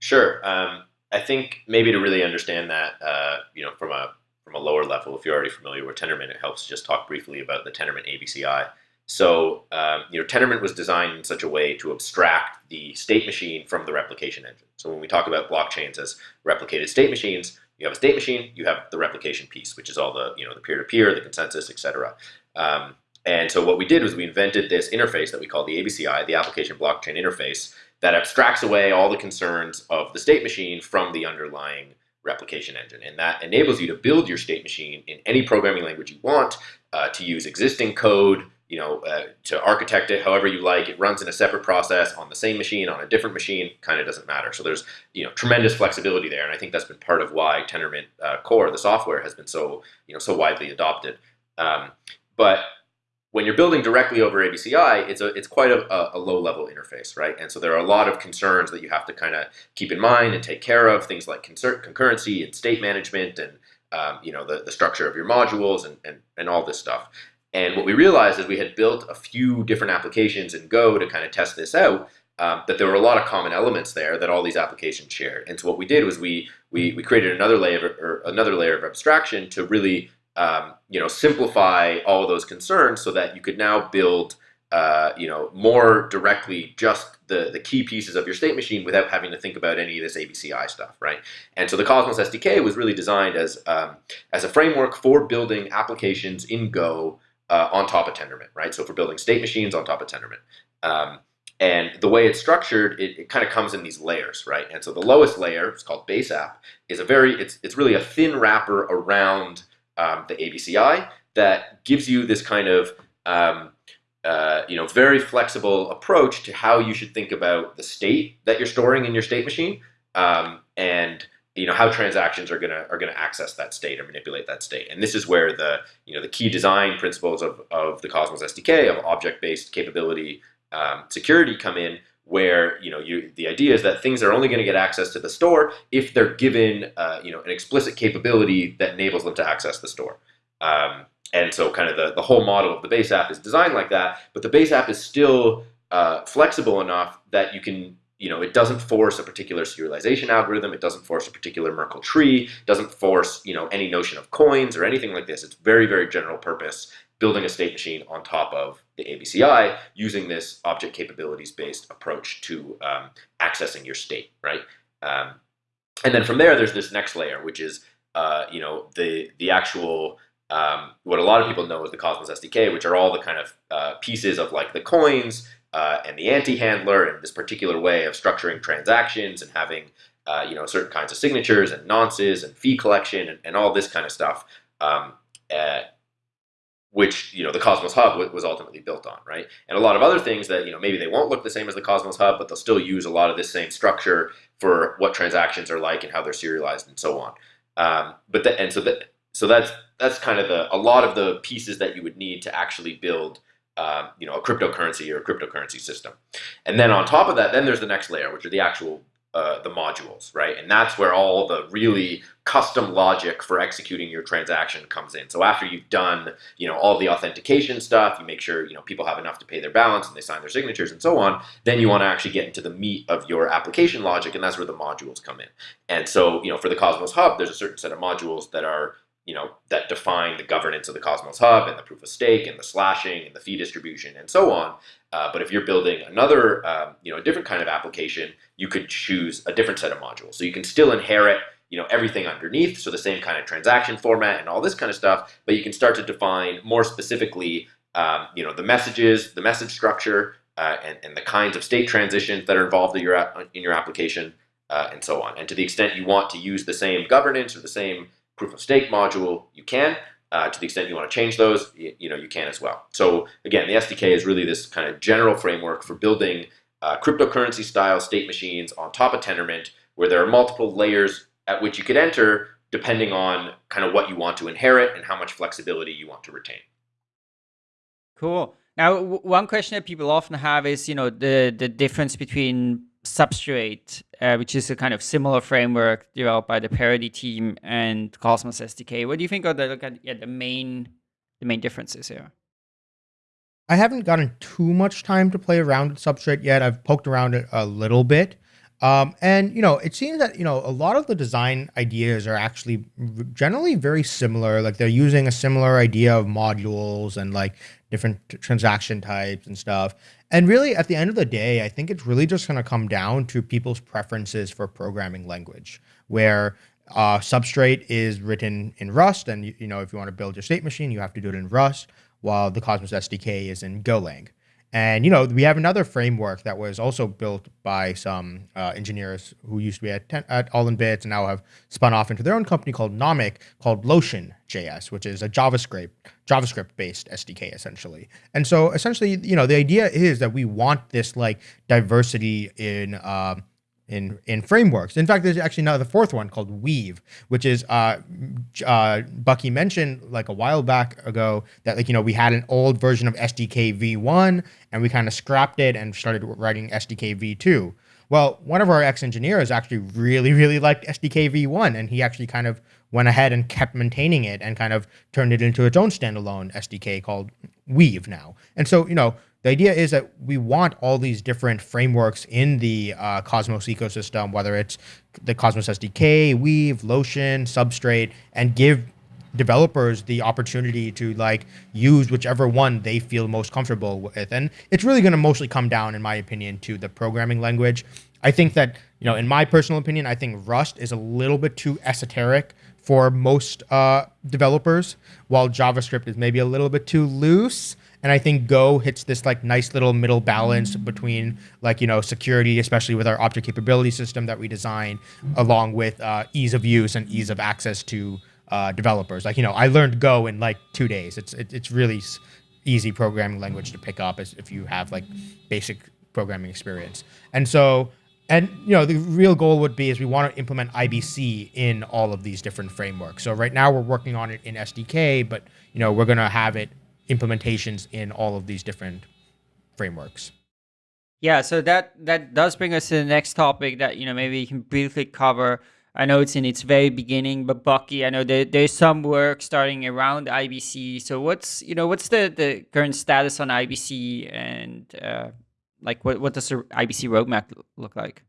Sure. Um, I think maybe to really understand that, uh, you know, from a from a lower level, if you're already familiar with Tendermint, it helps just talk briefly about the Tendermint ABCI. So, um, you know, Tendermint was designed in such a way to abstract the state machine from the replication engine. So when we talk about blockchains as replicated state machines, you have a state machine, you have the replication piece, which is all the, you know, the peer-to-peer, -peer, the consensus, etc. Um, and so what we did was we invented this interface that we call the ABCI, the Application Blockchain Interface, that abstracts away all the concerns of the state machine from the underlying replication engine. And that enables you to build your state machine in any programming language you want, uh, to use existing code, you know, uh, to architect it however you like. It runs in a separate process on the same machine, on a different machine, kind of doesn't matter. So there's, you know, tremendous flexibility there. And I think that's been part of why Tendermint uh, Core, the software, has been so, you know, so widely adopted. Um, but when you're building directly over ABCI, it's a it's quite a, a, low level interface, right? And so there are a lot of concerns that you have to kind of keep in mind and take care of, things like concurrency and state management and um, you know the, the structure of your modules and, and, and all this stuff. And what we realized is we had built a few different applications in Go to kind of test this out, um, that there were a lot of common elements there that all these applications shared. And so what we did was we we, we created another layer or another layer of abstraction to really um, you know, simplify all those concerns so that you could now build, uh, you know, more directly just the, the key pieces of your state machine without having to think about any of this ABCI stuff, right? And so the Cosmos SDK was really designed as, um, as a framework for building applications in Go uh, on top of Tendermint, right? So for building state machines on top of Tendermint. Um, and the way it's structured, it, it kind of comes in these layers, right? And so the lowest layer, it's called base app, is a very, it's, it's really a thin wrapper around um, the ABCI that gives you this kind of um, uh, you know very flexible approach to how you should think about the state that you're storing in your state machine um, and you know how transactions are gonna are gonna access that state or manipulate that state. And this is where the you know the key design principles of, of the Cosmos SDK of object-based capability um, security come in where you know you the idea is that things are only going to get access to the store if they're given uh, you know an explicit capability that enables them to access the store. Um, and so kind of the, the whole model of the base app is designed like that, but the base app is still uh, flexible enough that you can you know, it doesn't force a particular serialization algorithm. It doesn't force a particular Merkle tree. Doesn't force, you know, any notion of coins or anything like this. It's very, very general purpose building a state machine on top of the ABCI using this object capabilities based approach to um, accessing your state, right? Um, and then from there, there's this next layer, which is uh, you know the the actual um, what a lot of people know as the Cosmos SDK, which are all the kind of uh, pieces of like the coins uh, and the AnteHandler and this particular way of structuring transactions and having uh, you know certain kinds of signatures and nonces and fee collection and, and all this kind of stuff. Um, uh, which you know the Cosmos Hub was ultimately built on, right? And a lot of other things that you know maybe they won't look the same as the Cosmos Hub, but they'll still use a lot of this same structure for what transactions are like and how they're serialized and so on. Um, but the, and so that so that's that's kind of the a lot of the pieces that you would need to actually build um, you know a cryptocurrency or a cryptocurrency system. And then on top of that, then there's the next layer, which are the actual uh, the modules, right? And that's where all the really custom logic for executing your transaction comes in. So after you've done, you know, all the authentication stuff, you make sure, you know, people have enough to pay their balance and they sign their signatures and so on, then you want to actually get into the meat of your application logic and that's where the modules come in. And so, you know, for the Cosmos Hub, there's a certain set of modules that are you know, that define the governance of the Cosmos Hub and the proof of stake and the slashing and the fee distribution and so on. Uh, but if you're building another, um, you know, a different kind of application, you could choose a different set of modules. So you can still inherit, you know, everything underneath, so the same kind of transaction format and all this kind of stuff, but you can start to define more specifically, um, you know, the messages, the message structure, uh, and, and the kinds of state transitions that are involved in your, in your application, uh, and so on. And to the extent you want to use the same governance or the same proof of stake module, you can. Uh, to the extent you want to change those, you, you, know, you can as well. So again, the SDK is really this kind of general framework for building uh, cryptocurrency style state machines on top of Tendermint, where there are multiple layers at which you could enter depending on kind of what you want to inherit and how much flexibility you want to retain. Cool. Now, one question that people often have is, you know, the the difference between Substrate, uh, which is a kind of similar framework developed by the Parity team and Cosmos SDK. What do you think are the look at yeah, the main the main differences here? I haven't gotten too much time to play around with Substrate yet. I've poked around it a little bit. Um, and you know, it seems that you know a lot of the design ideas are actually generally very similar. Like they're using a similar idea of modules and like different transaction types and stuff. And really, at the end of the day, I think it's really just going to come down to people's preferences for programming language, where uh, Substrate is written in Rust, and you, you know if you want to build your state machine, you have to do it in Rust, while the Cosmos SDK is in Golang. And you know, we have another framework that was also built by some uh, engineers who used to be at, ten, at All in Bits and now have spun off into their own company called Nomic, called Lotion JS, which is a JavaScript JavaScript based SDK essentially. And so essentially, you know, the idea is that we want this like diversity in. Uh, in in frameworks. In fact, there's actually now the fourth one called Weave, which is uh, uh, Bucky mentioned like a while back ago that like you know we had an old version of SDK v1 and we kind of scrapped it and started writing SDK v2. Well, one of our ex engineers actually really really liked SDK v1 and he actually kind of went ahead and kept maintaining it and kind of turned it into its own standalone SDK called Weave now. And so you know the idea is that we want all these different frameworks in the uh, Cosmos ecosystem, whether it's the Cosmos SDK, Weave, Lotion, Substrate, and give developers the opportunity to like use whichever one they feel most comfortable with. And it's really going to mostly come down, in my opinion, to the programming language. I think that, you know, in my personal opinion, I think Rust is a little bit too esoteric for most uh, developers, while JavaScript is maybe a little bit too loose. And I think Go hits this like nice little middle balance between like, you know, security, especially with our object capability system that we designed, along with uh, ease of use and ease of access to uh, developers. Like, you know, I learned Go in like two days. It's, it, it's really easy programming language to pick up as if you have like basic programming experience. And so, and you know, the real goal would be is we want to implement IBC in all of these different frameworks. So right now we're working on it in SDK, but you know, we're going to have it implementations in all of these different frameworks. Yeah, so that that does bring us to the next topic that you know maybe you can briefly cover. I know it's in its very beginning, but Bucky, I know there, there's some work starting around IBC. So what's you know what's the the current status on IBC and uh, like what what does the IBC roadmap look like?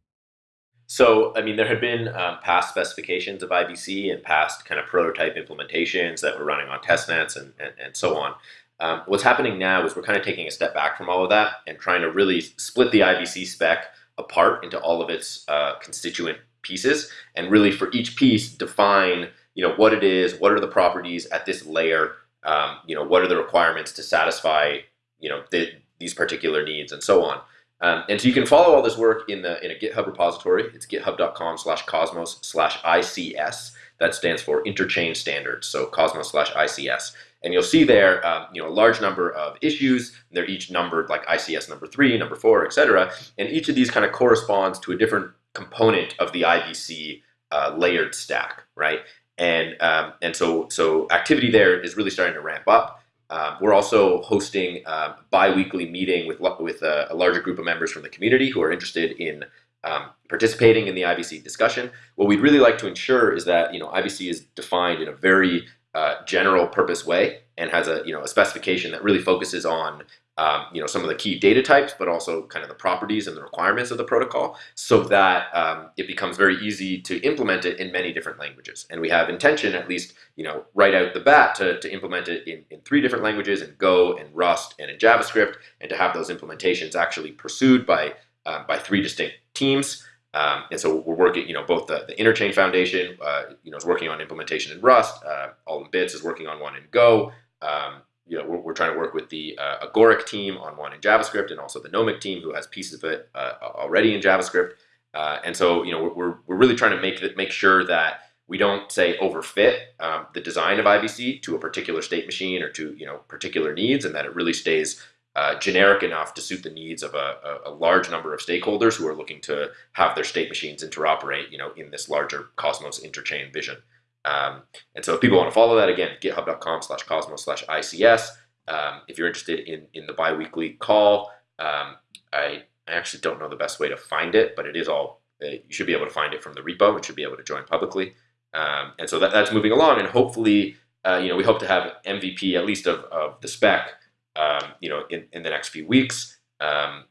So, I mean, there had been um, past specifications of IBC and past kind of prototype implementations that were running on testnets and, and, and so on. Um, what's happening now is we're kind of taking a step back from all of that and trying to really split the IBC spec apart into all of its uh, constituent pieces and really for each piece define you know what it is, what are the properties at this layer, um, you know what are the requirements to satisfy you know the, these particular needs and so on. Um, and so you can follow all this work in the in a GitHub repository. It's github.com slash cosmos slash ICS. That stands for Interchain Standards. So cosmos slash ICS. And you'll see there, um, you know, a large number of issues. They're each numbered like ICS number three, number four, etc. And each of these kind of corresponds to a different component of the IBC uh, layered stack, right? And um, and so so activity there is really starting to ramp up. Um, we're also hosting a um, bi-weekly meeting with with a, a, larger group of members from the community who are interested in um, participating in the IBC discussion. What we'd really like to ensure is that you know IBC is defined in a very uh, general purpose way and has a you know a specification that really focuses on um, you know some of the key data types, but also kind of the properties and the requirements of the protocol, so that um, it becomes very easy to implement it in many different languages. And we have intention, at least you know right out the bat, to, to implement it in, in three different languages: in Go, and Rust, and in JavaScript, and to have those implementations actually pursued by uh, by three distinct teams. Um, and so we're working, you know, both the, the Interchain Foundation, uh, you know, is working on implementation in Rust. Uh, All in Bits is working on one in Go. Um, you know, we're, we're, trying to work with the uh, Agoric team on one in JavaScript, and also the Nomic team who has pieces of it uh, already in JavaScript. Uh, and so, you know, we're, we're really trying to make make sure that we don't say overfit um, the design of IBC to a particular state machine or to you know particular needs, and that it really stays uh, generic enough to suit the needs of a, a, large number of stakeholders who are looking to have their state machines interoperate, you know, in this larger Cosmos interchain vision. Um, and so if people want to follow that, again, github.com slash cosmos slash ICS. Um, if you're interested in, in the biweekly call, um, I, I actually don't know the best way to find it, but it is all, uh, you should be able to find it from the repo. It should be able to join publicly. Um, and so that, that's moving along. And hopefully, uh, you know, we hope to have MVP, at least of, of the spec, um, you know, in, in the next few weeks. Um,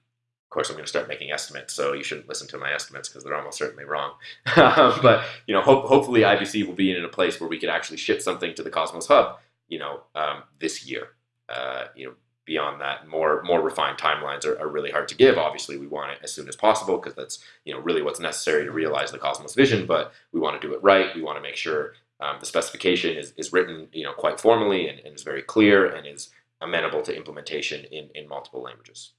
of course, I'm going to start making estimates, so you shouldn't listen to my estimates because they're almost certainly wrong. but you know, ho- hopefully, IBC will be in a place where we can actually ship something to the Cosmos Hub, you know, um, this year. Uh, you know, beyond that, more more refined timelines are, are, really hard to give. Obviously, we want it as soon as possible because that's you know really what's necessary to realize the Cosmos vision. But we want to do it right. We want to make sure um, the specification is, is written you know quite formally and, and is very clear and is amenable to implementation in, in multiple languages.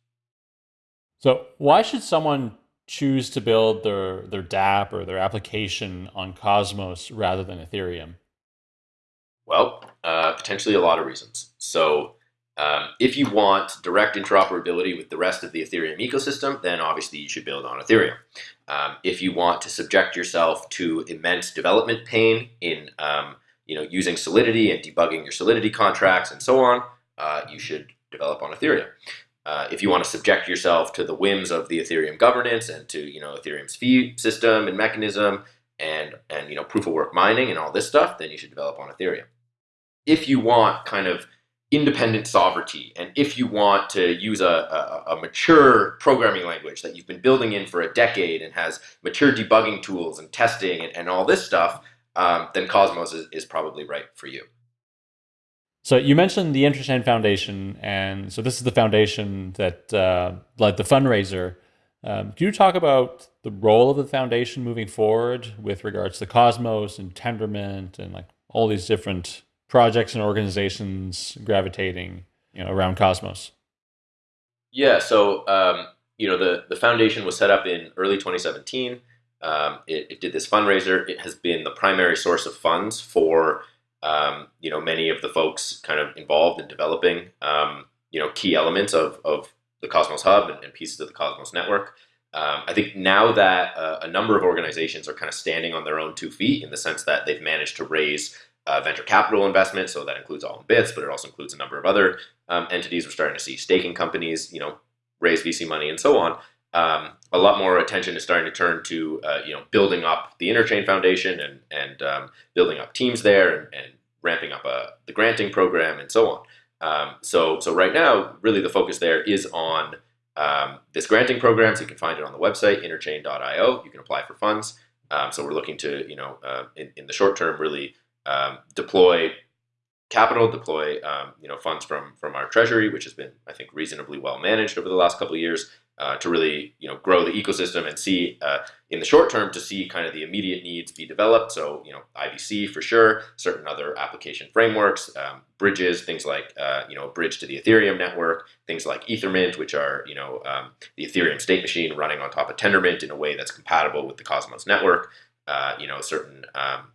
So why should someone choose to build their their dApp or their application on Cosmos rather than Ethereum? Well, uh, potentially a lot of reasons. So um, if you want direct interoperability with the rest of the Ethereum ecosystem, then obviously you should build on Ethereum. Um, if you want to subject yourself to immense development pain in um, you know using Solidity and debugging your Solidity contracts and so on, uh, you should develop on Ethereum. Uh, if you want to subject yourself to the whims of the Ethereum governance and to you know Ethereum's fee system and mechanism and and you know proof of work mining and all this stuff, then you should develop on Ethereum. If you want kind of independent sovereignty and if you want to use a, a, a, mature programming language that you've been building in for a decade and has mature debugging tools and testing and, and all this stuff, um, then Cosmos is, is probably right for you. So you mentioned the Interchain Foundation, and so this is the foundation that uh, led the fundraiser. Um, can you talk about the role of the foundation moving forward with regards to Cosmos and Tendermint and like all these different projects and organizations gravitating you know around Cosmos? Yeah, so um, you know the the foundation was set up in early 2017. Um, it, it, did this fundraiser. It has been the primary source of funds for um, you know, many of the folks kind of involved in developing, um, you know, key elements of, of the Cosmos Hub and, and pieces of the Cosmos network. Um, I think now that uh, a number of organizations are kind of standing on their own two feet in the sense that they've managed to raise uh, venture capital investment, so that includes all in bits, but it also includes a number of other um, entities. We're starting to see staking companies, you know, raise VC money and so on um, a lot more attention is starting to turn to uh, you know building up the Interchain Foundation and and um, building up teams there and, and ramping up uh, the granting program and so on. Um, so so right now, really the focus there is on um, this granting program. So you can find it on the website interchain.io. You can apply for funds. Um, so we're looking to you know uh, in, in the short term really um, deploy capital, deploy you know funds from from our treasury, which has been I think reasonably well managed over the last couple of years uh, to really you know grow the ecosystem and see uh, in the short term to see kind of the immediate needs be developed. So you know IBC for sure, certain other application frameworks, um, bridges, things like uh, you know a bridge to the Ethereum network, things like Ethermint, which are you know um, the Ethereum state machine running on top of Tendermint in a way that's compatible with the Cosmos network. Uh, you know certain um,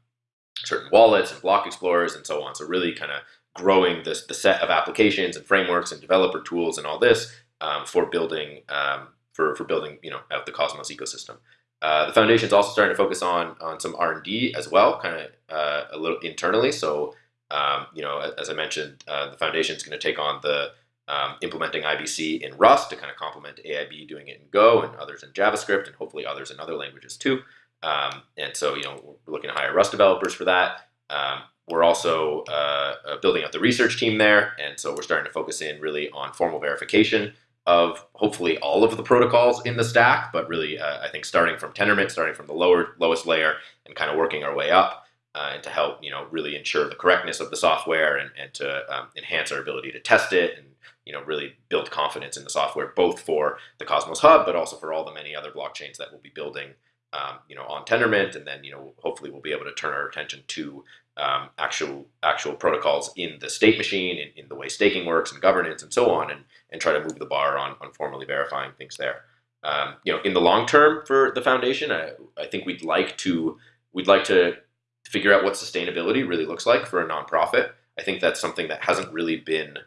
certain wallets and block explorers and so on. So really kind of growing this the set of applications and frameworks and developer tools and all this um, for building um, for, for building you know out the Cosmos ecosystem. Uh, the foundation is also starting to focus on on some R and D as well, kind of uh, a little internally. So um, you know, as I mentioned, uh, the foundation is going to take on the um, implementing IBC in Rust to kind of complement AIB doing it in Go and others in JavaScript and hopefully others in other languages too. Um, and so, you know, we're looking to hire Rust developers for that. Um, we're also uh, uh, building out the research team there, and so we're starting to focus in really on formal verification of hopefully all of the protocols in the stack, but really uh, I think starting from Tendermint, starting from the lower lowest layer, and kind of working our way up, uh, and to help you know really ensure the correctness of the software and, and to um, enhance our ability to test it and you know really build confidence in the software, both for the Cosmos Hub, but also for all the many other blockchains that we'll be building um, you know, on Tendermint, and then you know, hopefully we'll be able to turn our attention to um, actual actual protocols in the state machine, in, in the way staking works and governance and so on, and and try to move the bar on on formally verifying things there. Um, you know, in the long term for the foundation, I, I think we'd like to we'd like to figure out what sustainability really looks like for a nonprofit. I think that's something that hasn't really been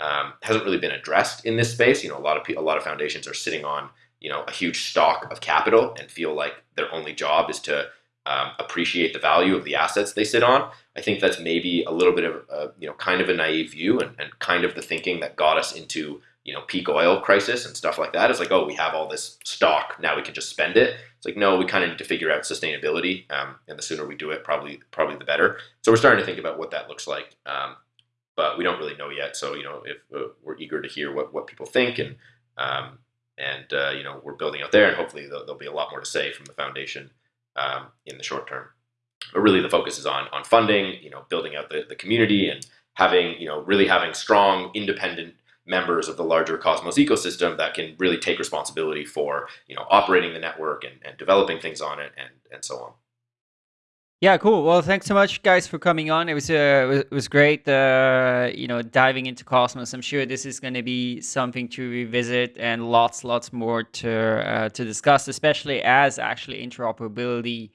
um, hasn't really been addressed in this space. You know, a lot of a lot of foundations are sitting on you know a huge stock of capital and feel like their only job is to um, appreciate the value of the assets they sit on. I think that's maybe a little bit of a, you know kind of a naive view and, and kind of the thinking that got us into you know peak oil crisis and stuff like that. It's like oh we have all this stock now we can just spend it. It's like no we kind of need to figure out sustainability um, and the sooner we do it probably probably the better. So we're starting to think about what that looks like. Um, but we don't really know yet. So you know, if uh, we're eager to hear what, what people think, and um, and uh, you know we're building out there, and hopefully there'll, there'll, be a lot more to say from the foundation um, in the short term. But really, the focus is on on funding, you know, building out the, the community and having you know really having strong independent members of the larger Cosmos ecosystem that can really take responsibility for you know operating the network and, and developing things on it and and so on. Yeah, cool. Well, thanks so much, guys, for coming on. It was uh, it was great, uh, you know, diving into Cosmos. I'm sure this is going to be something to revisit and lots, lots more to uh, to discuss, especially as actually interoperability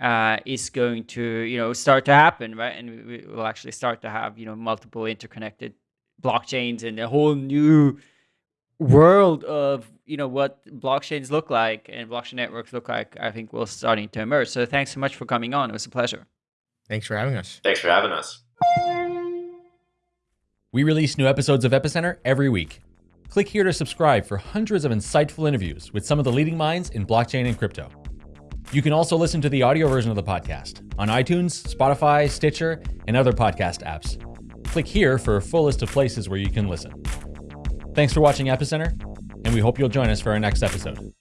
uh, is going to, you know, start to happen, right? And we will actually start to have, you know, multiple interconnected blockchains and a whole new world of you know what blockchains look like and blockchain networks look like i think will starting to emerge. So thanks so much for coming on. It was a pleasure. Thanks for having us. Thanks for having us. We release new episodes of epicenter every week. Click here to subscribe for hundreds of insightful interviews with some of the leading minds in blockchain and crypto. You can also listen to the audio version of the podcast on itunes spotify stitcher and other podcast apps. Click here for a full list of places where you can listen Thanks for watching Epicenter, and we hope you'll join us for our next episode.